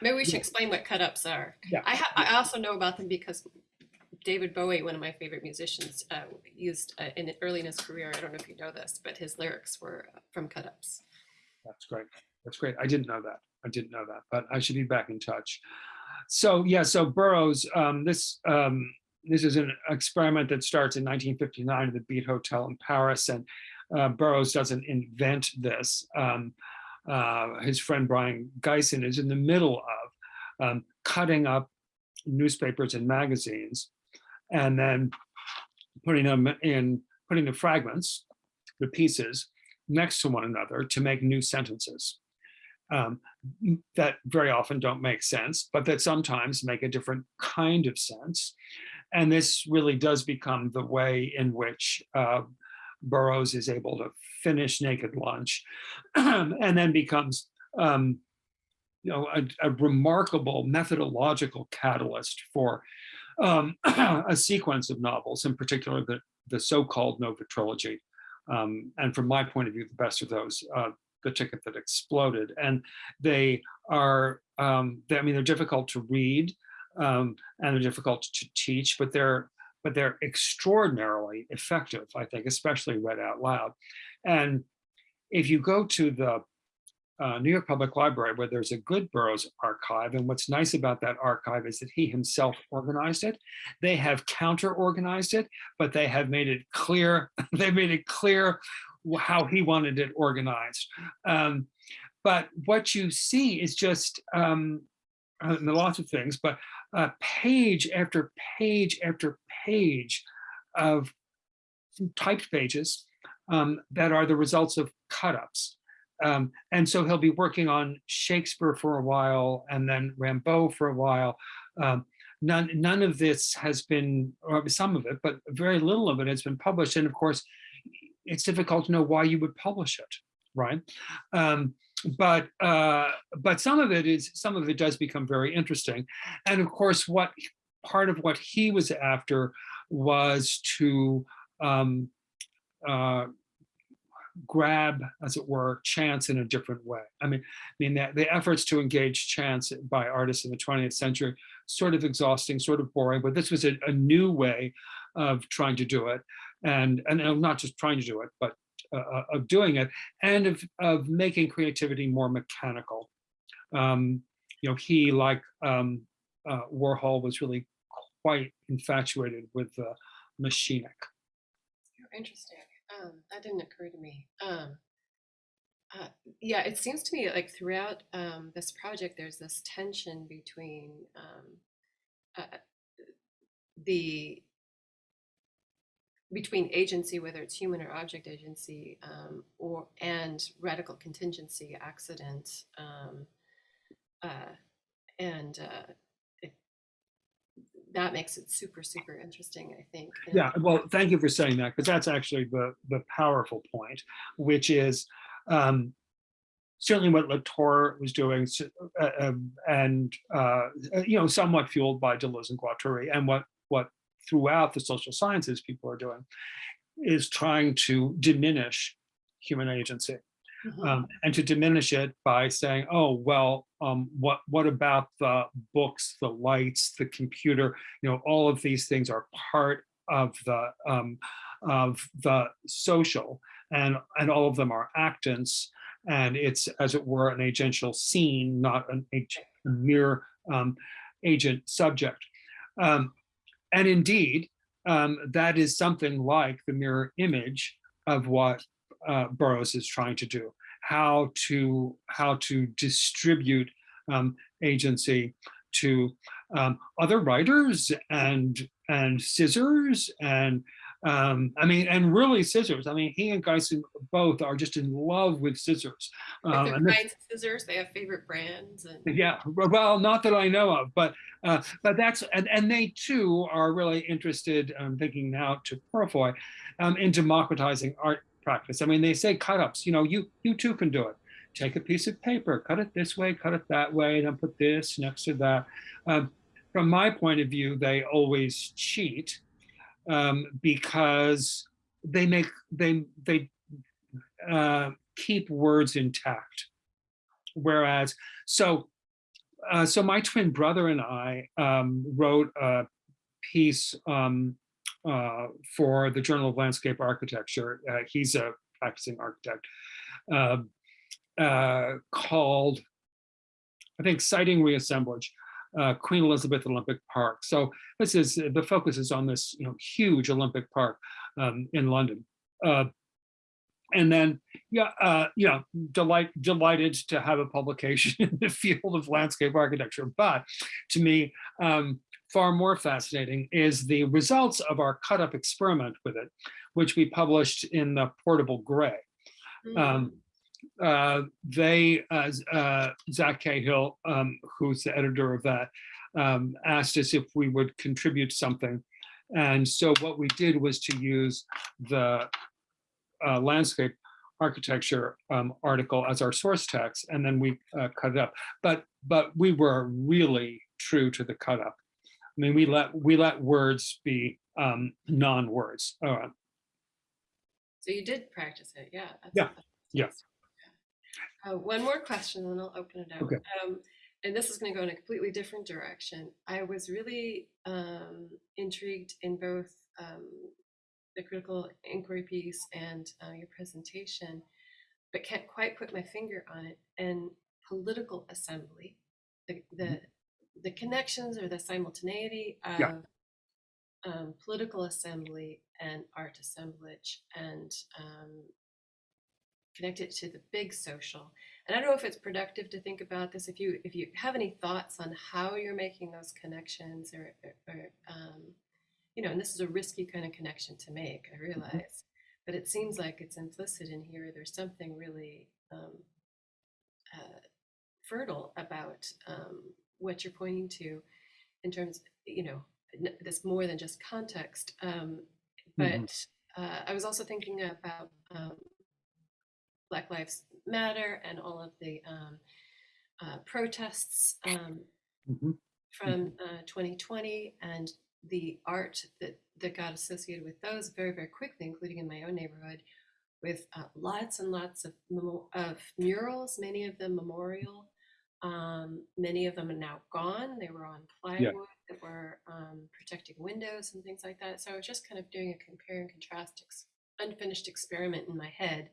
Maybe we should yeah. explain what cut-ups are. Yeah. I, I also know about them because David Bowie, one of my favorite musicians, uh, used uh, in early in his career, I don't know if you know this, but his lyrics were from cut-ups. That's great. That's great. I didn't know that. I didn't know that, but I should be back in touch. So yeah, so Burroughs, um, this um, this is an experiment that starts in 1959 at the Beat Hotel in Paris, and uh, Burroughs doesn't invent this. Um, uh, his friend Brion Gysin is in the middle of um, cutting up newspapers and magazines, and then putting them in, putting the fragments, the pieces, next to one another to make new sentences. um, that very often don't make sense, but that sometimes make a different kind of sense. And this really does become the way in which uh, Burroughs is able to finish Naked Lunch and then becomes um, you know, a, a remarkable methodological catalyst for um, a sequence of novels, in particular the, the so-called Nova trilogy. Um, and from my point of view, the best of those, uh, The Ticket That Exploded. And they are, um, they, I mean, they're difficult to read um, and they're difficult to teach, but they're but they're extraordinarily effective, I think, especially read out loud. And if you go to the uh, New York Public Library, where there's a good Burroughs archive. And what's nice about that archive is that he himself organized it. They have counter organized it, but they have made it clear, they made it clear how he wanted it organized. Um, but what you see is just, um, uh, lots of things, but uh, page after page after page of typed pages um, that are the results of cut-ups. Um, and so he'll be working on Shakespeare for a while and then Rimbaud for a while. Um, none, none of this has been, or some of it, but very little of it has been published. And of course, it's difficult to know why you would publish it, right? Um, but uh, but some of it is some of it does become very interesting, and of course, what part of what he was after was to um, uh, grab, as it were, chance in a different way. I mean, I mean the, the efforts to engage chance by artists in the 20th century, sort of exhausting, sort of boring, but this was a, a new way of trying to do it. And, and not just trying to do it, but uh, of doing it and of, of making creativity more mechanical. Um, you know, he, like um, uh, Warhol, was really quite infatuated with uh, machinic. Interesting. Um, that didn't occur to me. Um, uh, yeah, it seems to me like throughout um, this project, there's this tension between um, uh, the between agency, whether it's human or object agency, um, or and radical contingency, accident, um, uh, and uh, it, that makes it super, super interesting. I think. And Yeah, well, thank you for saying that, because that's actually the, the powerful point, which is um, certainly what Latour was doing, uh, um, and, uh, you know, somewhat fueled by Deleuze and Guattari, and what, what throughout the social sciences people are doing, is trying to diminish human agency. Mhm. um, and to diminish it by saying, oh, well, um, what, what about the books, the lights, the computer, you know, all of these things are part of the, um, of the social and, and all of them are actants. And it's, as it were, an agential scene, not an ag- a mere um, agent subject. Um, and indeed, um, that is something like the mirror image of what uh, Burroughs is trying to do, how to how to distribute um, agency to um, other writers and and scissors and um, I mean and really scissors. I mean he and Gysin both are just in love with scissors. Um, and kinds of scissors, they have favorite brands, and yeah, well, not that I know of, but uh, but that's and and they too are really interested. I'm thinking now to Purifoy, um, in democratizing art practice. I mean, they say cut ups. You know, you you too can do it. Take a piece of paper, cut it this way, cut it that way, then put this next to that. Um, from my point of view, they always cheat um, because they make they they uh, keep words intact. Whereas, so uh, so my twin brother and I um, wrote a piece um, uh, for the Journal of Landscape Architecture. Uh, he's a practicing architect uh, uh, called, I think, Siting Reassemblage, uh, Queen Elizabeth Olympic Park. So this is the focus is on this you know huge Olympic park um, in London. Uh, and then, yeah, uh, you know, delight, delighted to have a publication in the field of landscape architecture. But to me, um, far more fascinating is the results of our cut up experiment with it, which we published in the Portable Gray. Mm. Um, uh, they, uh, uh, Zach Cahill, um, who's the editor of that, um, asked us if we would contribute something. And so what we did was to use the uh, landscape architecture um, article as our source text, and then we uh, cut it up. But but we were really true to the cut up. I mean, we let we let words be um, non-words. Uh, So you did practice it, yeah. Yeah, yeah. Uh, one more question, and I'll open it up. Okay. Um, and this is going to go in a completely different direction. I was really um, intrigued in both um, the critical inquiry piece and uh, your presentation, but can't quite put my finger on it. And political assembly, the the, the connections or the simultaneity of Yeah. um, political assembly and art assemblage and um, connect it to the big social. And I don't know if it's productive to think about this. If you if you have any thoughts on how you're making those connections, or, or, um, you know, and this is a risky kind of connection to make. I realize, but it seems like it's implicit in here. There's something really um, uh, fertile about um, what you're pointing to in terms, you know, n- this more than just context. Um, but Mhm. uh, I was also thinking about um, Black Lives Matter and all of the um, uh, protests um, mhm. from uh, 2020 and the art that, that got associated with those very, very quickly, including in my own neighborhood, with uh, lots and lots of, of murals, many of them memorial. Um, many of them are now gone. They were on plywood that were um, protecting windows and things like that. So I was just kind of doing a compare and contrast ex- unfinished experiment in my head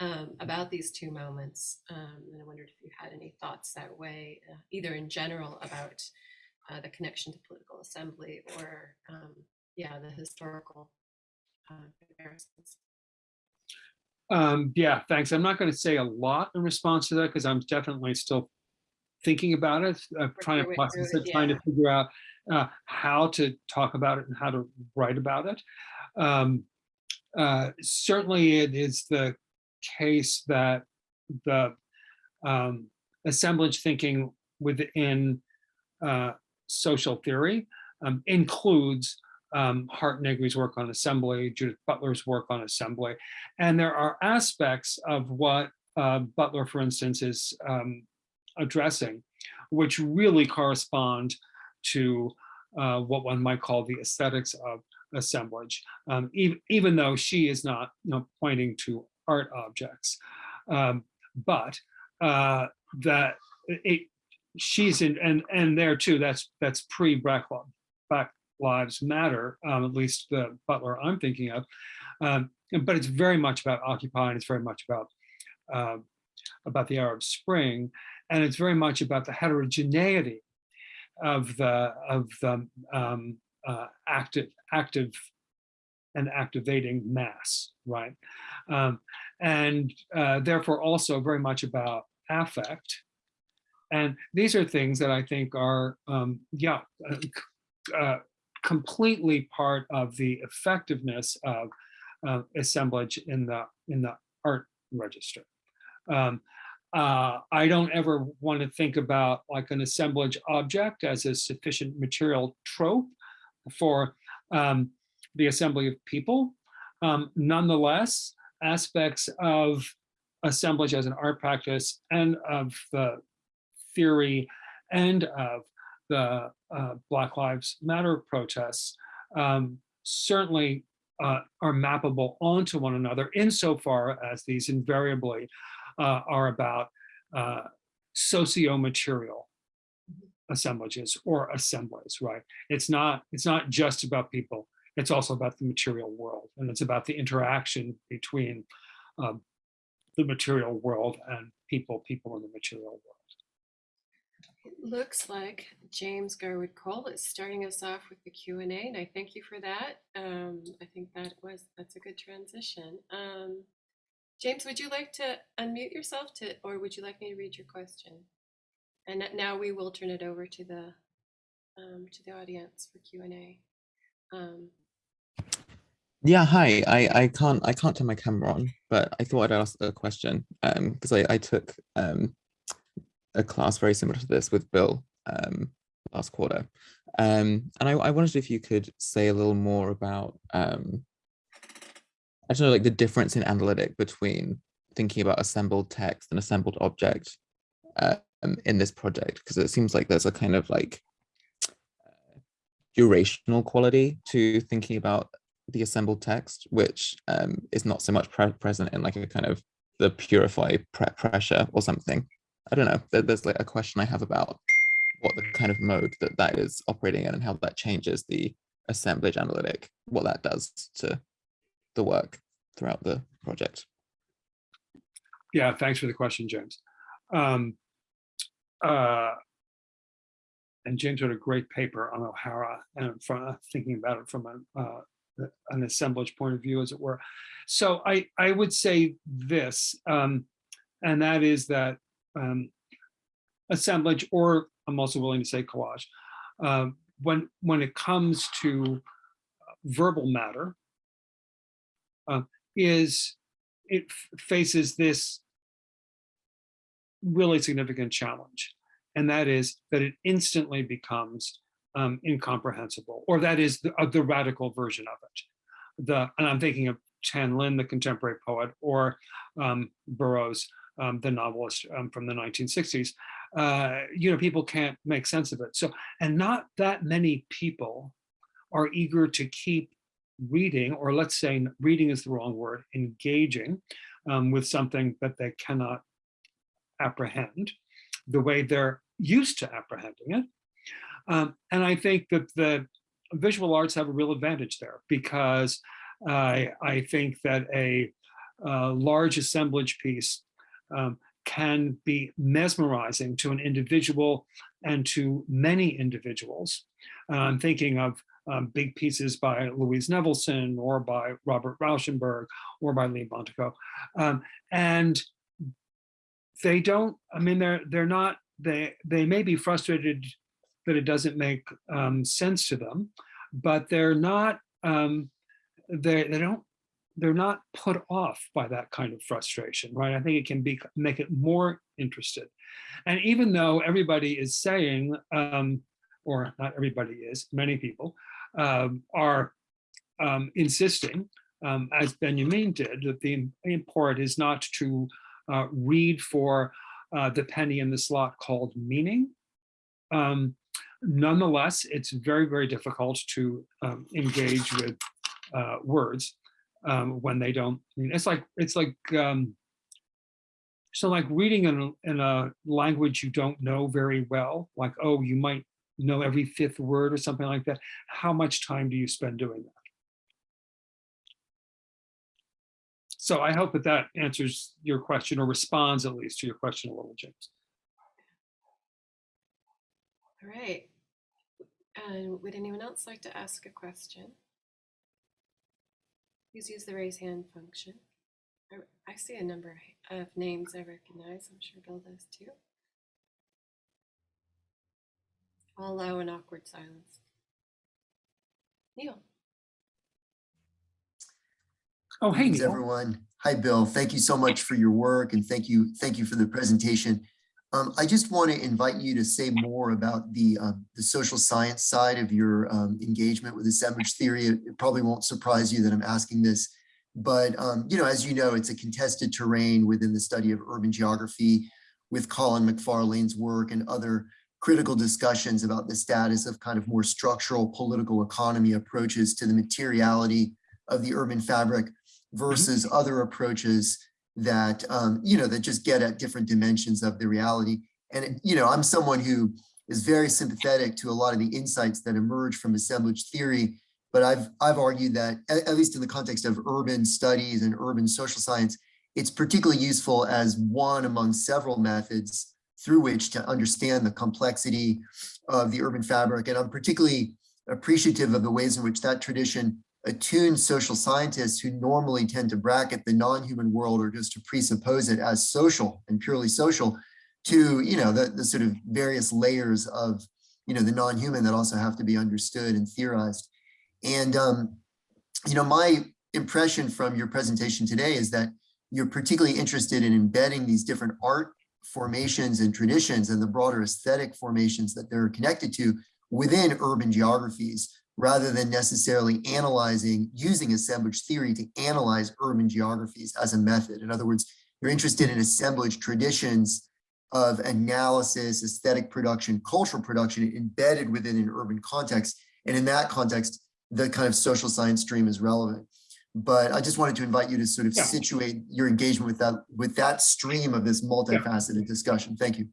um, about these two moments. Um, and I wondered if you had any thoughts that way, uh, either in general about uh, the connection to political assembly or, um, yeah, the historical uh, comparisons. Um, yeah, thanks. I'm not going to say a lot in response to that because I'm definitely still thinking about it, uh, trying to process it, it, trying to figure out uh, how to talk about it and how to write about it. Um, uh, certainly, it is the case that the um, assemblage thinking within uh, social theory um, includes um, Hardt Negri's work on assembly, Judith Butler's work on assembly, and there are aspects of what uh, Butler, for instance, is um, addressing, which really correspond to uh, what one might call the aesthetics of assemblage, um, even, even though she is not you know, pointing to art objects. Um, but uh, that it, she's in, and and there too. That's that's pre Black, Black Lives Matter, um, at least the Butler I'm thinking of. Um, but it's very much about Occupy, and it's very much about um, about the Arab Spring, and it's very much about the heterogeneity of the of the um, uh, active active and activating mass, right? Um, and uh, therefore also very much about affect. And these are things that I think are, um, yeah, uh, uh, completely part of the effectiveness of uh, assemblage in the in the art register. Um, uh, I don't ever want to think about like an assemblage object as a sufficient material trope for um, the assembly of people. Um, nonetheless, aspects of assemblage as an art practice and of the theory and of the uh, Black Lives Matter protests um, certainly uh, are mappable onto one another insofar as these invariably uh, are about uh, socio-material assemblages or assemblies, right? It's not, it's not just about people, it's also about the material world and it's about the interaction between um, the material world and people, people in the material world. It looks like James Garwood Cole is starting us off with the Q and I thank you for that. Um, I think that was that's a good transition. Um, James, would you like to unmute yourself to, or would you like me to read your question? And now we will turn it over to the um, to the audience for Q and A. Um, Yeah, hi. I, I can't I can't turn my camera on, but I thought I'd ask a question um because I, I took um a class very similar to this with Bill um last quarter. Um and I, I wondered if you could say a little more about um I don't know like the difference in analytic between thinking about assembled text and assembled object um in this project because it seems like there's a kind of like durational quality to thinking about the assembled text, which um, is not so much pre present in like a kind of the Purifoy pre pressure or something. I don't know. There, there's like a question I have about what the kind of mode that that is operating in and how that changes the assemblage analytic, what that does to the work throughout the project. Yeah, thanks for the question, James. Um, uh, and James wrote a great paper on O'Hara and from thinking about it from a, uh, an assemblage point of view, as it were. So I, I would say this, um, and that is that um, assemblage, or I'm also willing to say collage, uh, when, when it comes to verbal matter, uh, is it faces this really significant challenge. And that is that it instantly becomes um, incomprehensible, or that is the, uh, the radical version of it. The, and I'm thinking of Tan Lin, the contemporary poet, or um, Burroughs, um, the novelist um, from the 1960s. Uh, you know, people can't make sense of it. So, and not that many people are eager to keep reading, or let's say reading is the wrong word, engaging um, with something that they cannot apprehend the way they're used to apprehending it. Um, and I think that the visual arts have a real advantage there because I, I think that a, a large assemblage piece um, can be mesmerizing to an individual and to many individuals. Uh, I'm thinking of um, big pieces by Louise Nevelson or by Robert Rauschenberg or by Lee Bontecou. Um, and they don't, I mean, they're, they're not, they, they may be frustrated that it doesn't make um, sense to them, but they're not, um, they, they don't, they're not put off by that kind of frustration, right? I think it can be make it more interested. And even though everybody is saying, um, or not everybody is, many people um, are um, insisting, um, as Benjamin did, that the import is not to uh, read for uh, the penny in the slot called meaning. Um, nonetheless, it's very, very difficult to um, engage with uh, words um, when they don't, I mean, it's like, it's like, um, so like reading in in a language you don't know very well, like, oh, you might know every fifth word or something like that. How much time do you spend doing that? So I hope that that answers your question or responds at least to your question a little, James. All right. And would anyone else like to ask a question? Please use the raise hand function. I, I see a number of names I recognize. I'm sure Bill does too. I'll allow an awkward silence. Neil. Oh, hey, Thanks, everyone. Hi, Bill. Thank you so much for your work and thank you. Thank you for the presentation. Um, I just want to invite you to say more about the, uh, the social science side of your um, engagement with the assemblage theory. It, it, probably won't surprise you that I'm asking this, but um, you know, as you know, it's a contested terrain within the study of urban geography with Colin McFarlane's work and other critical discussions about the status of kind of more structural political economy approaches to the materiality of the urban fabric versus other approaches that, um, you know, that just get at different dimensions of the reality. And, you know, I'm someone who is very sympathetic to a lot of the insights that emerge from assemblage theory, but I've, I've argued that, at, at least in the context of urban studies and urban social science, it's particularly useful as one among several methods through which to understand the complexity of the urban fabric. And I'm particularly appreciative of the ways in which that tradition attuned social scientists who normally tend to bracket the non-human world or just to presuppose it as social and purely social to, you know, the, the sort of various layers of, you know, the non-human that also have to be understood and theorized. And, um, you know, my, impression from your presentation today is that you're particularly interested in embedding these different art formations and traditions and the broader aesthetic formations that they're connected to within urban geographies, rather than necessarily analyzing, using assemblage theory to analyze urban geographies as a method. In other words, you're interested in assemblage traditions of analysis, aesthetic production, cultural production embedded within an urban context. And in that context, the kind of social science stream is relevant. But I just wanted to invite you to sort of Yeah. situate your engagement with that, with that stream of this multifaceted discussion. Thank you.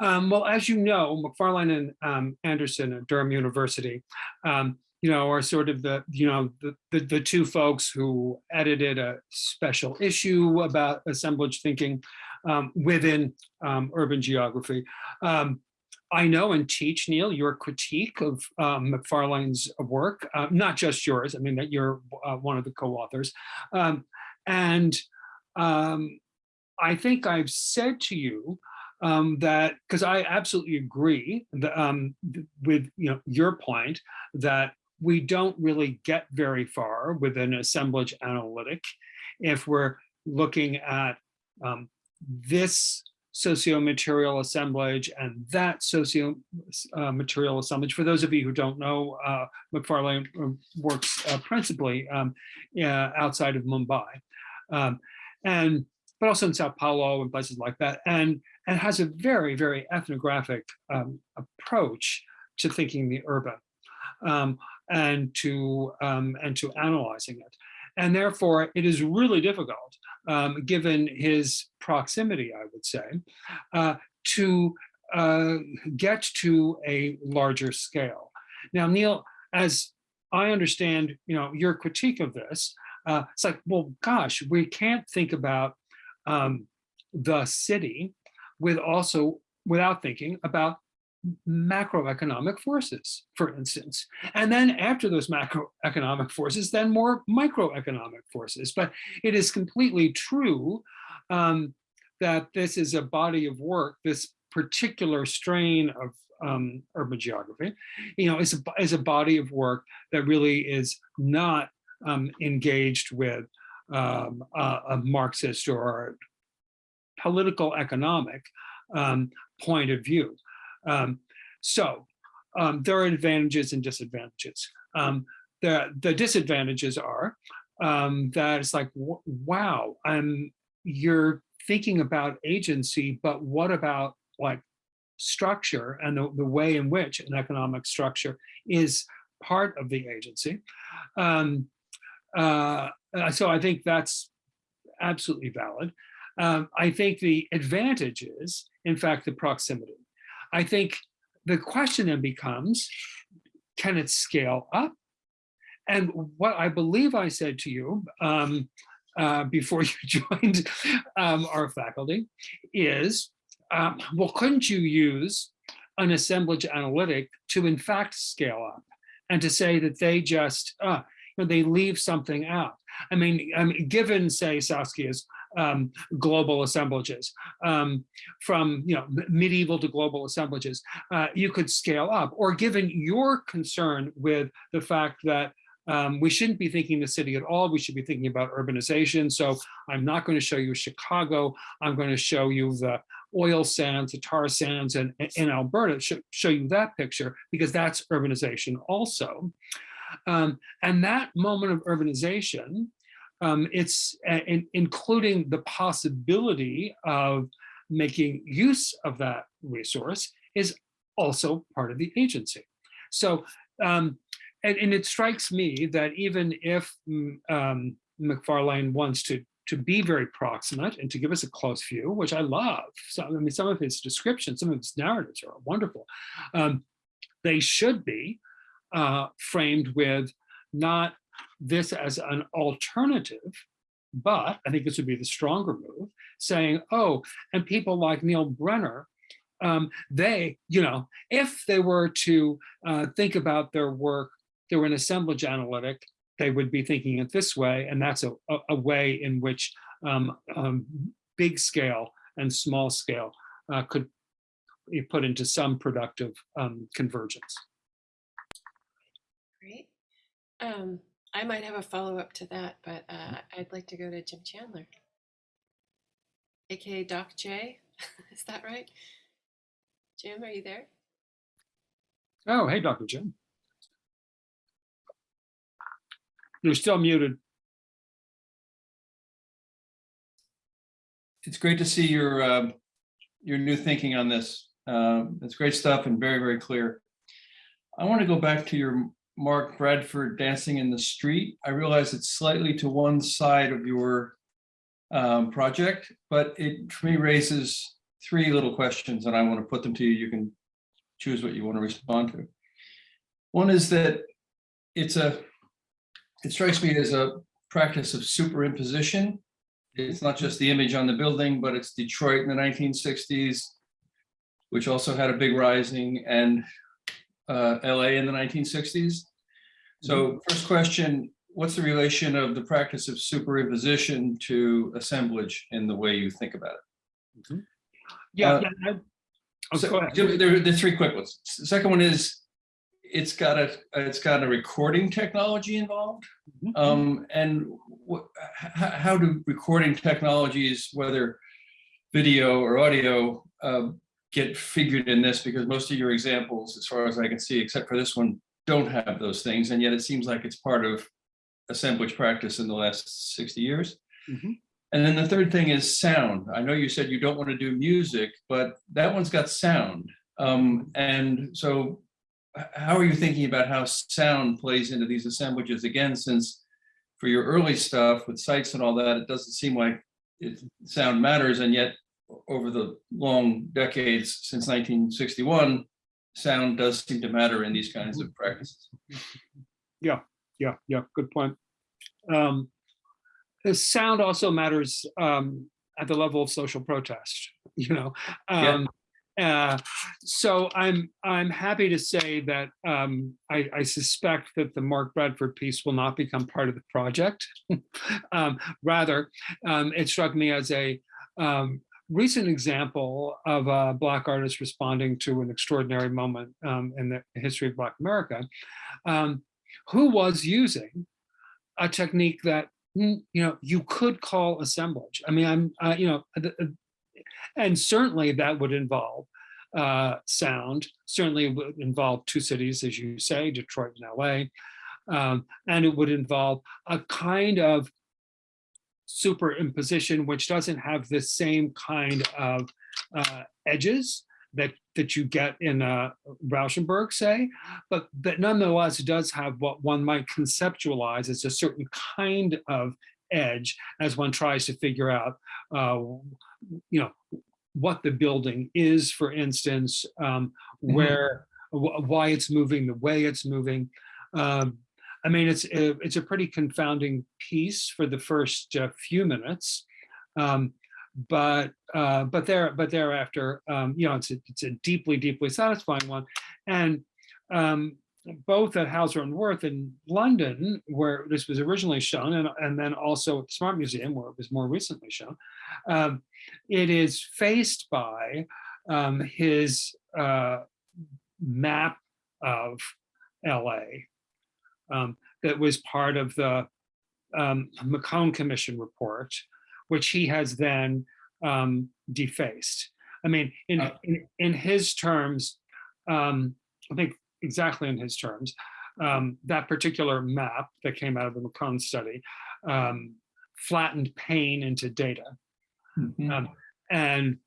Um, well, as you know, McFarlane and um, Anderson at Durham University, um, you know, are sort of the, you know, the, the, the two folks who edited a special issue about assemblage thinking um, within um, urban geography. Um, I know and teach, Neil, your critique of um, McFarlane's work, uh, not just yours, I mean, that you're uh, one of the co-authors. Um, and um, I think I've said to you um, that because I absolutely agree um, with you know your point that we don't really get very far with an assemblage analytic if we're looking at um, this socio-material assemblage and that socio-material assemblage. For those of you who don't know, uh, McFarlane uh, works uh, principally um, yeah, outside of Mumbai, um, and but also in Sao Paulo and places like that. And and has a very, very ethnographic um, approach to thinking the urban um, and to um, and to analyzing it. And therefore, it is really difficult, um, given his proximity, I would say, uh, to uh, get to a larger scale. Now, Neil, as I understand, you know, your critique of this, uh, it's like, well, gosh, we can't think about um, the city with also without thinking about macroeconomic forces, for instance. And then after those macroeconomic forces, then more microeconomic forces. But it is completely true um, that this is a body of work, this particular strain of um, urban geography, you know, is a, is a body of work that really is not um, engaged with um, a, a Marxist or political economic um, point of view. Um, so um, there are advantages and disadvantages. Um, the, the disadvantages are um, that it's like, wow, um, you're thinking about agency, but what about like structure and the, the way in which an economic structure is part of the agency. Um, uh, uh, so I think that's absolutely valid. Um, I think the advantage is, in fact, the proximity. I think the question then becomes, can it scale up? And what I believe I said to you um, uh, before you joined um, our faculty is, um, well, couldn't you use an assemblage analytic to in fact scale up and to say that they just, uh, you know, they leave something out? I mean, I mean given, say, Saskia's um, global assemblages, um, from you know medieval to global assemblages, uh, you could scale up. Or given your concern with the fact that um, we shouldn't be thinking the city at all, we should be thinking about urbanization. So I'm not going to show you Chicago. I'm going to show you the oil sands, the tar sands, and in Alberta. Sh show you that picture because that's urbanization also. Um, and that moment of urbanization um, it's uh, in, including the possibility of making use of that resource is also part of the agency. So, um, and, and, it strikes me that even if mm, um, McFarlane wants to to be very proximate and to give us a close view, which I love. So, I mean, some of his descriptions, some of his narratives are wonderful. Um, they should be uh, framed with not this as an alternative, but I think this would be the stronger move, saying, oh, and people like Neil Brenner, um, they, you know, if they were to uh, think about their work through an assemblage analytic, they would be thinking it this way, and that's a, a, a way in which um, um, big scale and small scale uh, could be put into some productive um, convergence. Great. Um, I might have a follow-up to that, but uh, I'd like to go to Jim Chandler. AKA Doc J, is that right? Jim, are you there? Oh, hey, Dr. Jim. You're still muted. it's great to see your, um, your new thinking on this. Um, It's great stuff and very, very clear. I want to go back to your Mark Bradford Dancing in the Street. I realize it's slightly to one side of your um, project, but it for me raises three little questions and I want to put them to you. You can choose what you want to respond to. One is that it's a, it strikes me as a practice of superimposition it's not just the image on the building, but it's Detroit in the 1960s, which also had a big rising, and uh, LA in the 1960s. So first question, what's the relation of the practice of superimposition to assemblage in the way you think about it? Yeah. Uh, yeah, I- oh, So. There, there- there are three quick ones. S- Second one is, it's got a, it's got a recording technology involved. Mhm. Um, and how, how do recording technologies, whether video or audio, um, get figured in this? Because most of your examples, as far as I can see, except for this one, don't have those things. And yet it seems like it's part of assemblage practice in the last 60 years. Mhm. And then the third thing is sound. I know you said you don't want to do music, but that one's got sound. Um, and so how are you thinking about how sound plays into these assemblages again, since for your early stuff with sites and all that, it doesn't seem like it, sound matters, and yet over the long decades since 1961, sound does seem to matter in these kinds of practices. Yeah, yeah, yeah, good point. Um, the sound also matters um, at the level of social protest, you know. Yeah. Um, uh, so I'm I'm happy to say that um, I, I suspect that the Mark Bradford piece will not become part of the project. um, rather, um, it struck me as a um, recent example of a Black artist responding to an extraordinary moment um, in the history of Black America. Um, who was using a technique that mm, you know you could call assemblage. I mean, I'm uh, you know, and certainly that would involve uh, sound. Certainly it would involve two cities, as you say, Detroit and LA, um, and it would involve a kind of superimposition which doesn't have the same kind of uh, edges that that you get in uh, Rauschenberg, say, but that nonetheless does have what one might conceptualize as a certain kind of edge as one tries to figure out, uh, you know, what the building is, for instance, um, Mhm. where, wh- why it's moving, the way it's moving. Um, I mean, it's a, it's a pretty confounding piece for the first uh, few minutes. Um, but uh, but there but thereafter, um, you know, it's a, it's a deeply deeply satisfying one, and um, both at Hauser and Wirth in London, where this was originally shown, and and then also at the Smart Museum, where it was more recently shown, um, it is faced by um, his uh, map of L.A. um, that was part of the um, McCone Commission report, which he has then um, defaced. I mean, in, Uh. in, in his terms, um, I think exactly in his terms, um, that particular map that came out of the McCone study um, flattened pain into data. Mhm. Um, and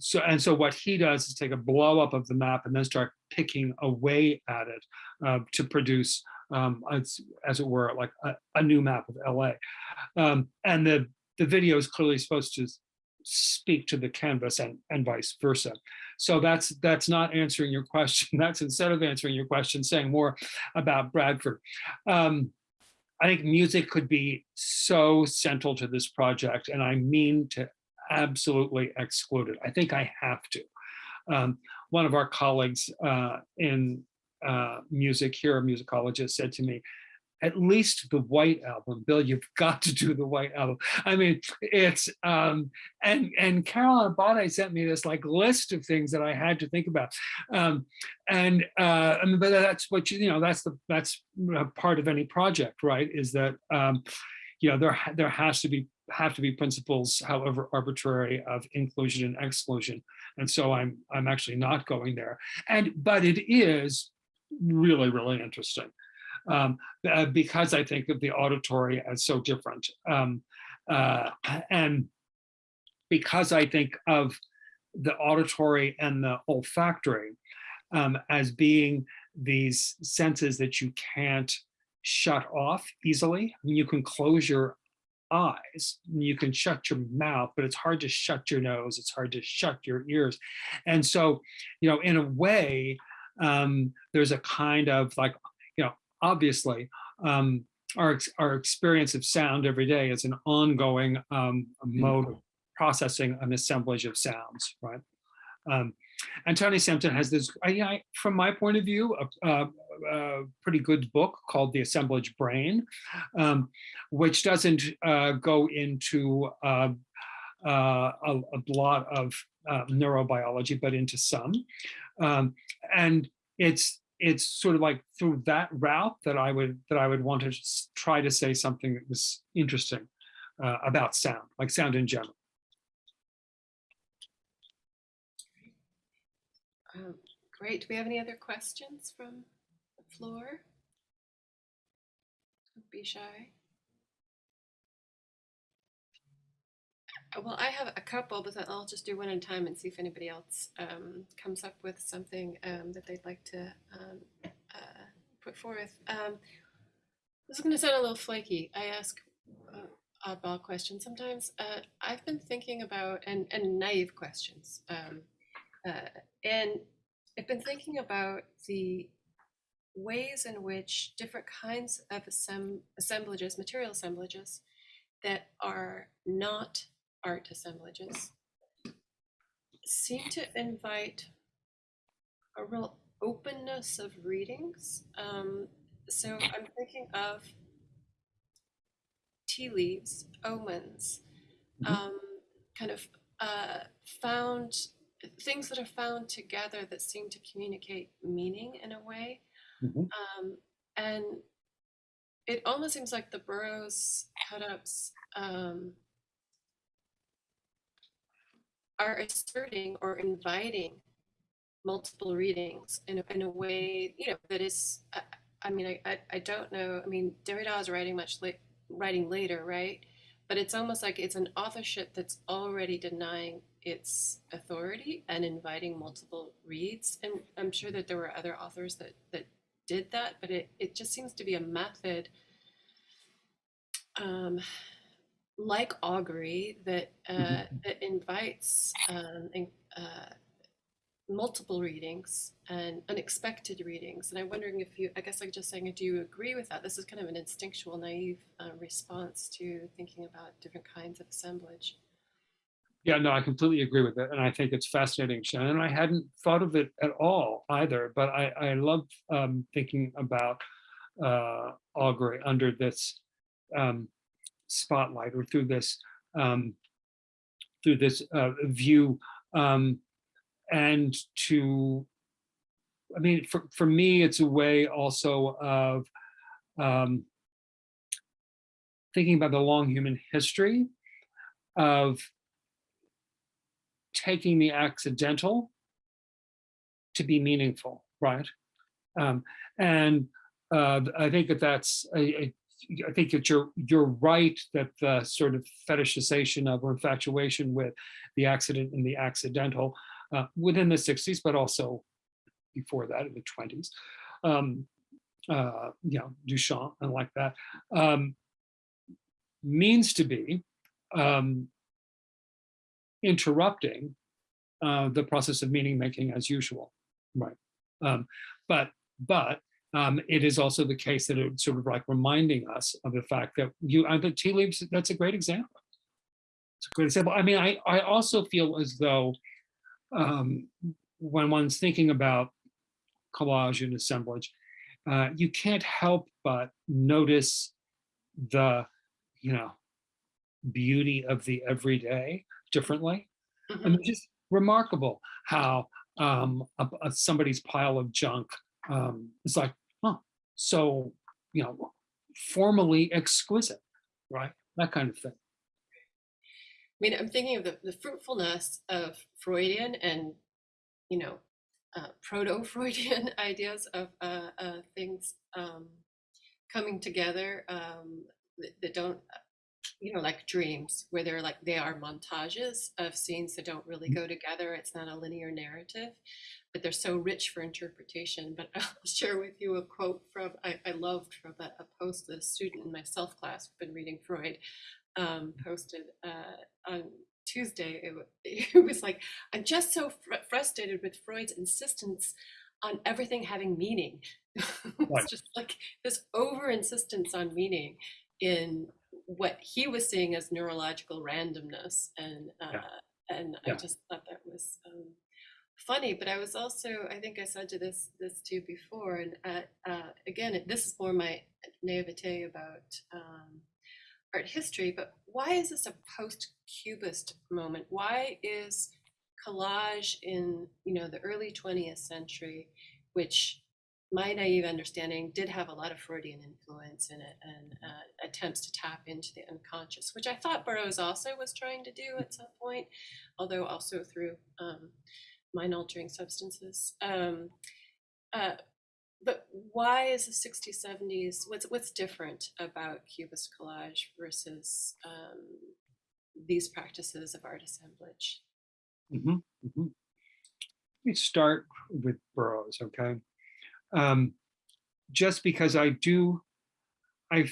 so and so what he does is take a blow up of the map and then start picking away at it uh, to produce um, as, it were like a, a new map of LA. Um, and the the video is clearly supposed to speak to the canvas and, and vice versa. So that's that's not answering your question. That's instead of answering your question, saying more about Bradford. Um, I think music could be so central to this project, and I mean to absolutely exclude it. I think I have to. Um, one of our colleagues uh, in uh, music here, a musicologist, said to me, at least the White Album. Bill, you've got to do the White Album. I mean, it's um, and and Carolyn Abbate sent me this like list of things that I had to think about, um, and uh, I mean, but that's what you you know that's the that's part of any project, right? Is that um, you know there there has to be have to be principles, however arbitrary, of inclusion and exclusion, and so I'm I'm actually not going there. And but it is really really interesting um, uh, because I think of the auditory as so different. Um, uh, and because I think of the auditory and the olfactory um, as being these senses that you can't shut off easily. I mean, you can close your eyes, you can shut your mouth, but it's hard to shut your nose, it's hard to shut your ears. And so, you know, in a way, um, there's a kind of like, you know, obviously, um, our, our experience of sound every day is an ongoing um, mode of processing an assemblage of sounds, right? Um, and Tony Sampson has this, I, I, from my point of view, a, a, a pretty good book called The Assemblage Brain, um, which doesn't uh, go into uh, uh, a, a lot of uh, neurobiology, but into some. Um, and it's it's sort of like through that route that I would that I would want to try to say something that was interesting uh, about sound, like sound in general. Um, Great. Do we have any other questions from the floor? Don't Be shy. Well, I have a couple, but then I'll just do one at a time and see if anybody else um, comes up with something um, that they'd like to um, uh, put forth. Um, this is going to sound a little flaky. I ask uh, oddball questions sometimes. Uh, I've been thinking about and and naive questions. Um, uh, and I've been thinking about the ways in which different kinds of assemb- assemblages, material assemblages, that are not art assemblages, seem to invite a real openness of readings. Um, so I'm thinking of tea leaves, omens, Mhm. um, kind of uh, found things that are found together that seem to communicate meaning in a way. Mhm. Um, and it almost seems like the Burroughs cut-ups um, are asserting or inviting multiple readings in a, in a way, you know, that is, I, I mean, I, I, don't know. I mean, Derrida is writing much late, writing later, right? But it's almost like it's an authorship that's already denying its authority and inviting multiple reads. And I'm sure that there were other authors that that did that, but it, it just seems to be a method um, like augury that uh, Mhm. that invites um, in, uh, multiple readings and unexpected readings. And I'm wondering if you, I guess I'm just saying, do you agree with that? This is kind of an instinctual, naive uh, response to thinking about different kinds of assemblage. Yeah, no, I completely agree with it. And I think it's fascinating, Shannon. I hadn't thought of it at all either, but I, I love um, thinking about uh, augury under this um, spotlight or through this um, through this uh, view um, and to I mean, for, for me, it's a way also of um, thinking about the long human history of taking the accidental to be meaningful, right? Um, and uh, I think that that's, a, I, I think that you're you're right that the sort of fetishization of or infatuation with the accident and the accidental uh, within the 60s, but also before that in the 20s, um, uh, you know, Duchamp and like that, um, means to be um, interrupting uh, the process of meaning making as usual, right? Um, but but um, it is also the case that it's sort of like reminding us of the fact that you, I think tea leaves, that's a great example. It's a great example. I mean, I, I also feel as though um, when one's thinking about collage and assemblage, uh, you can't help but notice the, you know, beauty of the everyday differently. I Mhm. mean, just remarkable how um, a, a- somebody's pile of junk um, is like, so, you know, formally exquisite, right? That kind of thing. I mean, I'm thinking of the, the fruitfulness of Freudian and, you know, uh, proto-Freudian ideas of uh, uh, things um, coming together um, that, that don't, you know, like dreams, where they're like, they are montages of scenes that don't really go together. It's not a linear narrative, but they're so rich for interpretation. But I'll share with you a quote from, I, I loved from a, a post that a student in my self class, been reading Freud, um, posted uh, on Tuesday. It, it was like, I'm just so fr- frustrated with Freud's insistence on everything having meaning. Right. it's just like this over insistence on meaning in what he was seeing as neurological randomness. And, uh, Yeah. and Yeah. I just thought that was um, funny, but I was also, I think I said to this, this to you before, and uh, uh, again, this is more my naivete about um, art history, but why is this a post-cubist moment? Why is collage in you know the early 20th century, which my naive understanding did have a lot of Freudian influence in it and uh, attempts to tap into the unconscious, which I thought Burroughs also was trying to do at some point, although also through um, mind-altering substances. Um, uh, but why is the 60s, 70s, what's, what's different about Cubist collage versus um, these practices of art assemblage? Mhm, mhm. Let me start with Burroughs, okay? Um, just because I do, I-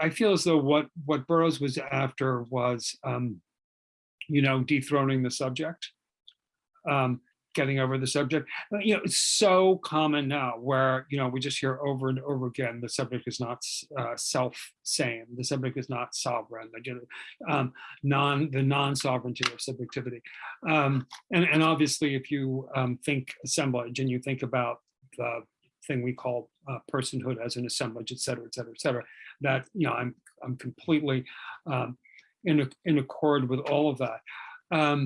I feel as though what, what Burroughs was after was, um, you know, dethroning the subject, um, getting over the subject. Uh, You know, it's so common now where, you know, we just hear over and over again, the subject is not uh, self-same, the subject is not sovereign, the, gen- um, non, the non-sovereignty of subjectivity. Um, and, and obviously, if you um, think assemblage and you think about the thing we call uh, personhood as an assemblage, et cetera, et cetera, et cetera, that, you know, I'm, I'm completely um, in, in accord with all of that. Um,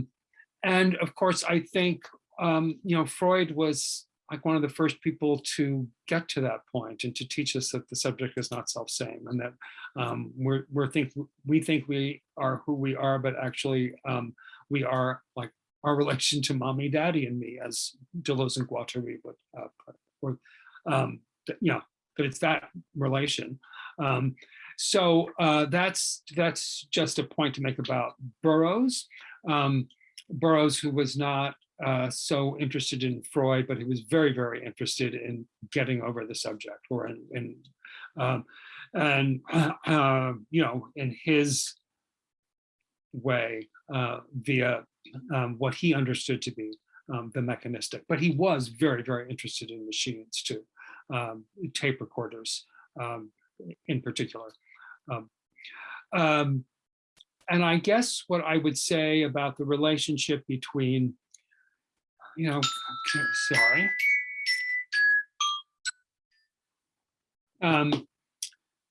and of course, I think, um, you know, Freud was like one of the first people to get to that point and to teach us that the subject is not self-same and that um, we're, we're think, we think we are who we are, but actually um, we are like our relation to mommy, daddy, and me, as Deleuze and Guattari would uh, put, or, um, you know, it's that relation. Um, so uh, that's that's just a point to make about Burroughs. Um, Burroughs, who was not uh, so interested in Freud, but he was very, very interested in getting over the subject, or in, in um, and uh, you know, in his way uh, via um, what he understood to be um, the mechanistic. But he was very, very interested in machines too, um, tape recorders um, in particular. Um, and I guess what I would say about the relationship between, you know, sorry. Um,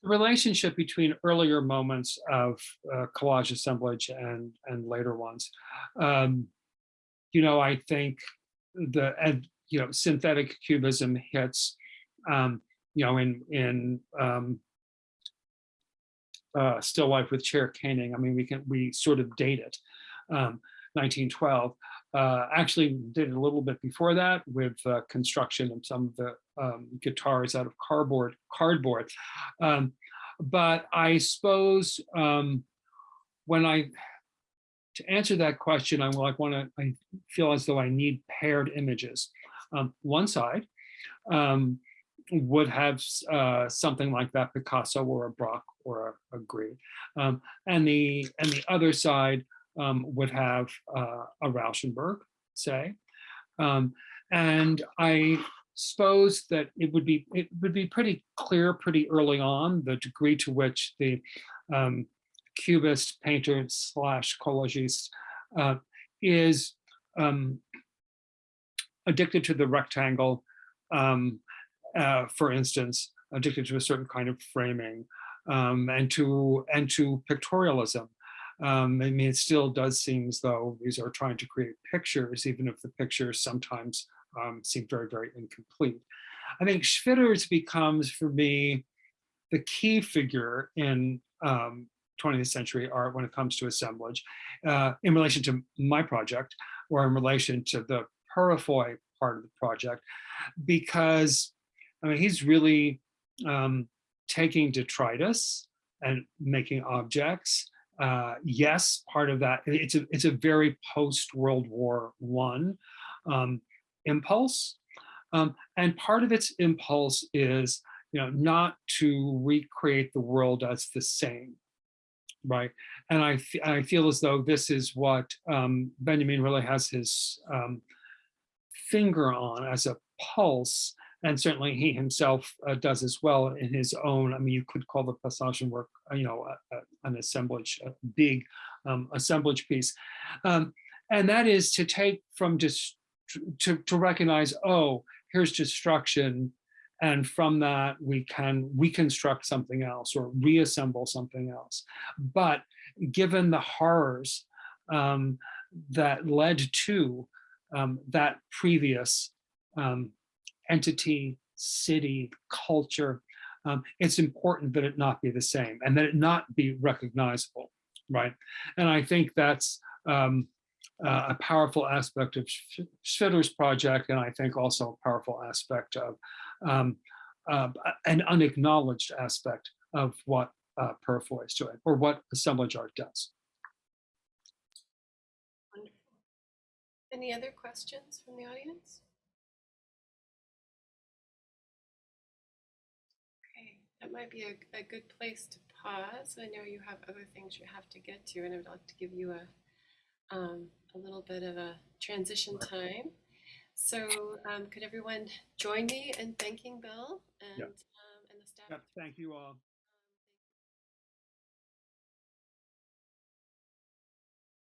the relationship between earlier moments of uh, collage assemblage and and later ones. Um, you know, I think the and you know synthetic cubism hits, um, you know, in in um, uh, still life with chair caning. I mean, we can we sort of date it. Um, 1912. Uh, actually did a little bit before that with uh, construction of some of the um, guitars out of cardboard. Cardboard, um, but I suppose um, when I to answer that question, I like want to. I feel as though I need paired images. Um, one side um, would have uh, something like that Picasso or a Braque or a, a Gris, um, and the and the other side um, would have uh, a Rauschenberg, say, um, and I suppose that it would be it would be pretty clear pretty early on the degree to which the um, cubist painter slash collagist uh, is um, addicted to the rectangle um, uh, for instance, addicted to a certain kind of framing um, and to and to pictorialism. Um, I mean, it still does seem as though these are trying to create pictures, even if the pictures sometimes um, seem very, very incomplete. I think Schwitters becomes, for me, the key figure in um, 20th century art when it comes to assemblage uh, in relation to my project or in relation to the Purifoy part of the project, because I mean, he's really um, taking detritus and making objects. Uh, yes, part of that, it's a, it's a very post World War One um, impulse. Um, and part of its impulse is, you know, not to recreate the world as the same, right? And I, I feel as though this is what um, Benjamin really has his um, finger on as a pulse and certainly he himself uh, does as well in his own. I mean, you could call the Passagen-Werk, uh, you know, a, a, an assemblage, a big um, assemblage piece, um, and that is to take from just to to recognize, oh, here's destruction, and from that we can reconstruct something else or reassemble something else. But given the horrors um, that led to um, that previous um, entity, city, culture, um, it's important that it not be the same and that it not be recognizable, right? And I think that's um, uh, a powerful aspect of Sch- Schwitters' project, and I think also a powerful aspect of um, uh, an unacknowledged aspect of what uh, Purifoy is doing or what assemblage art does. Wonderful. Any other questions from the audience? That might be a, a good place to pause. I know you have other things you have to get to, and I'd like to give you a, um, a little bit of a transition time. So um, could everyone join me in thanking Bill and, Yeah. um, and the staff? Thank you all.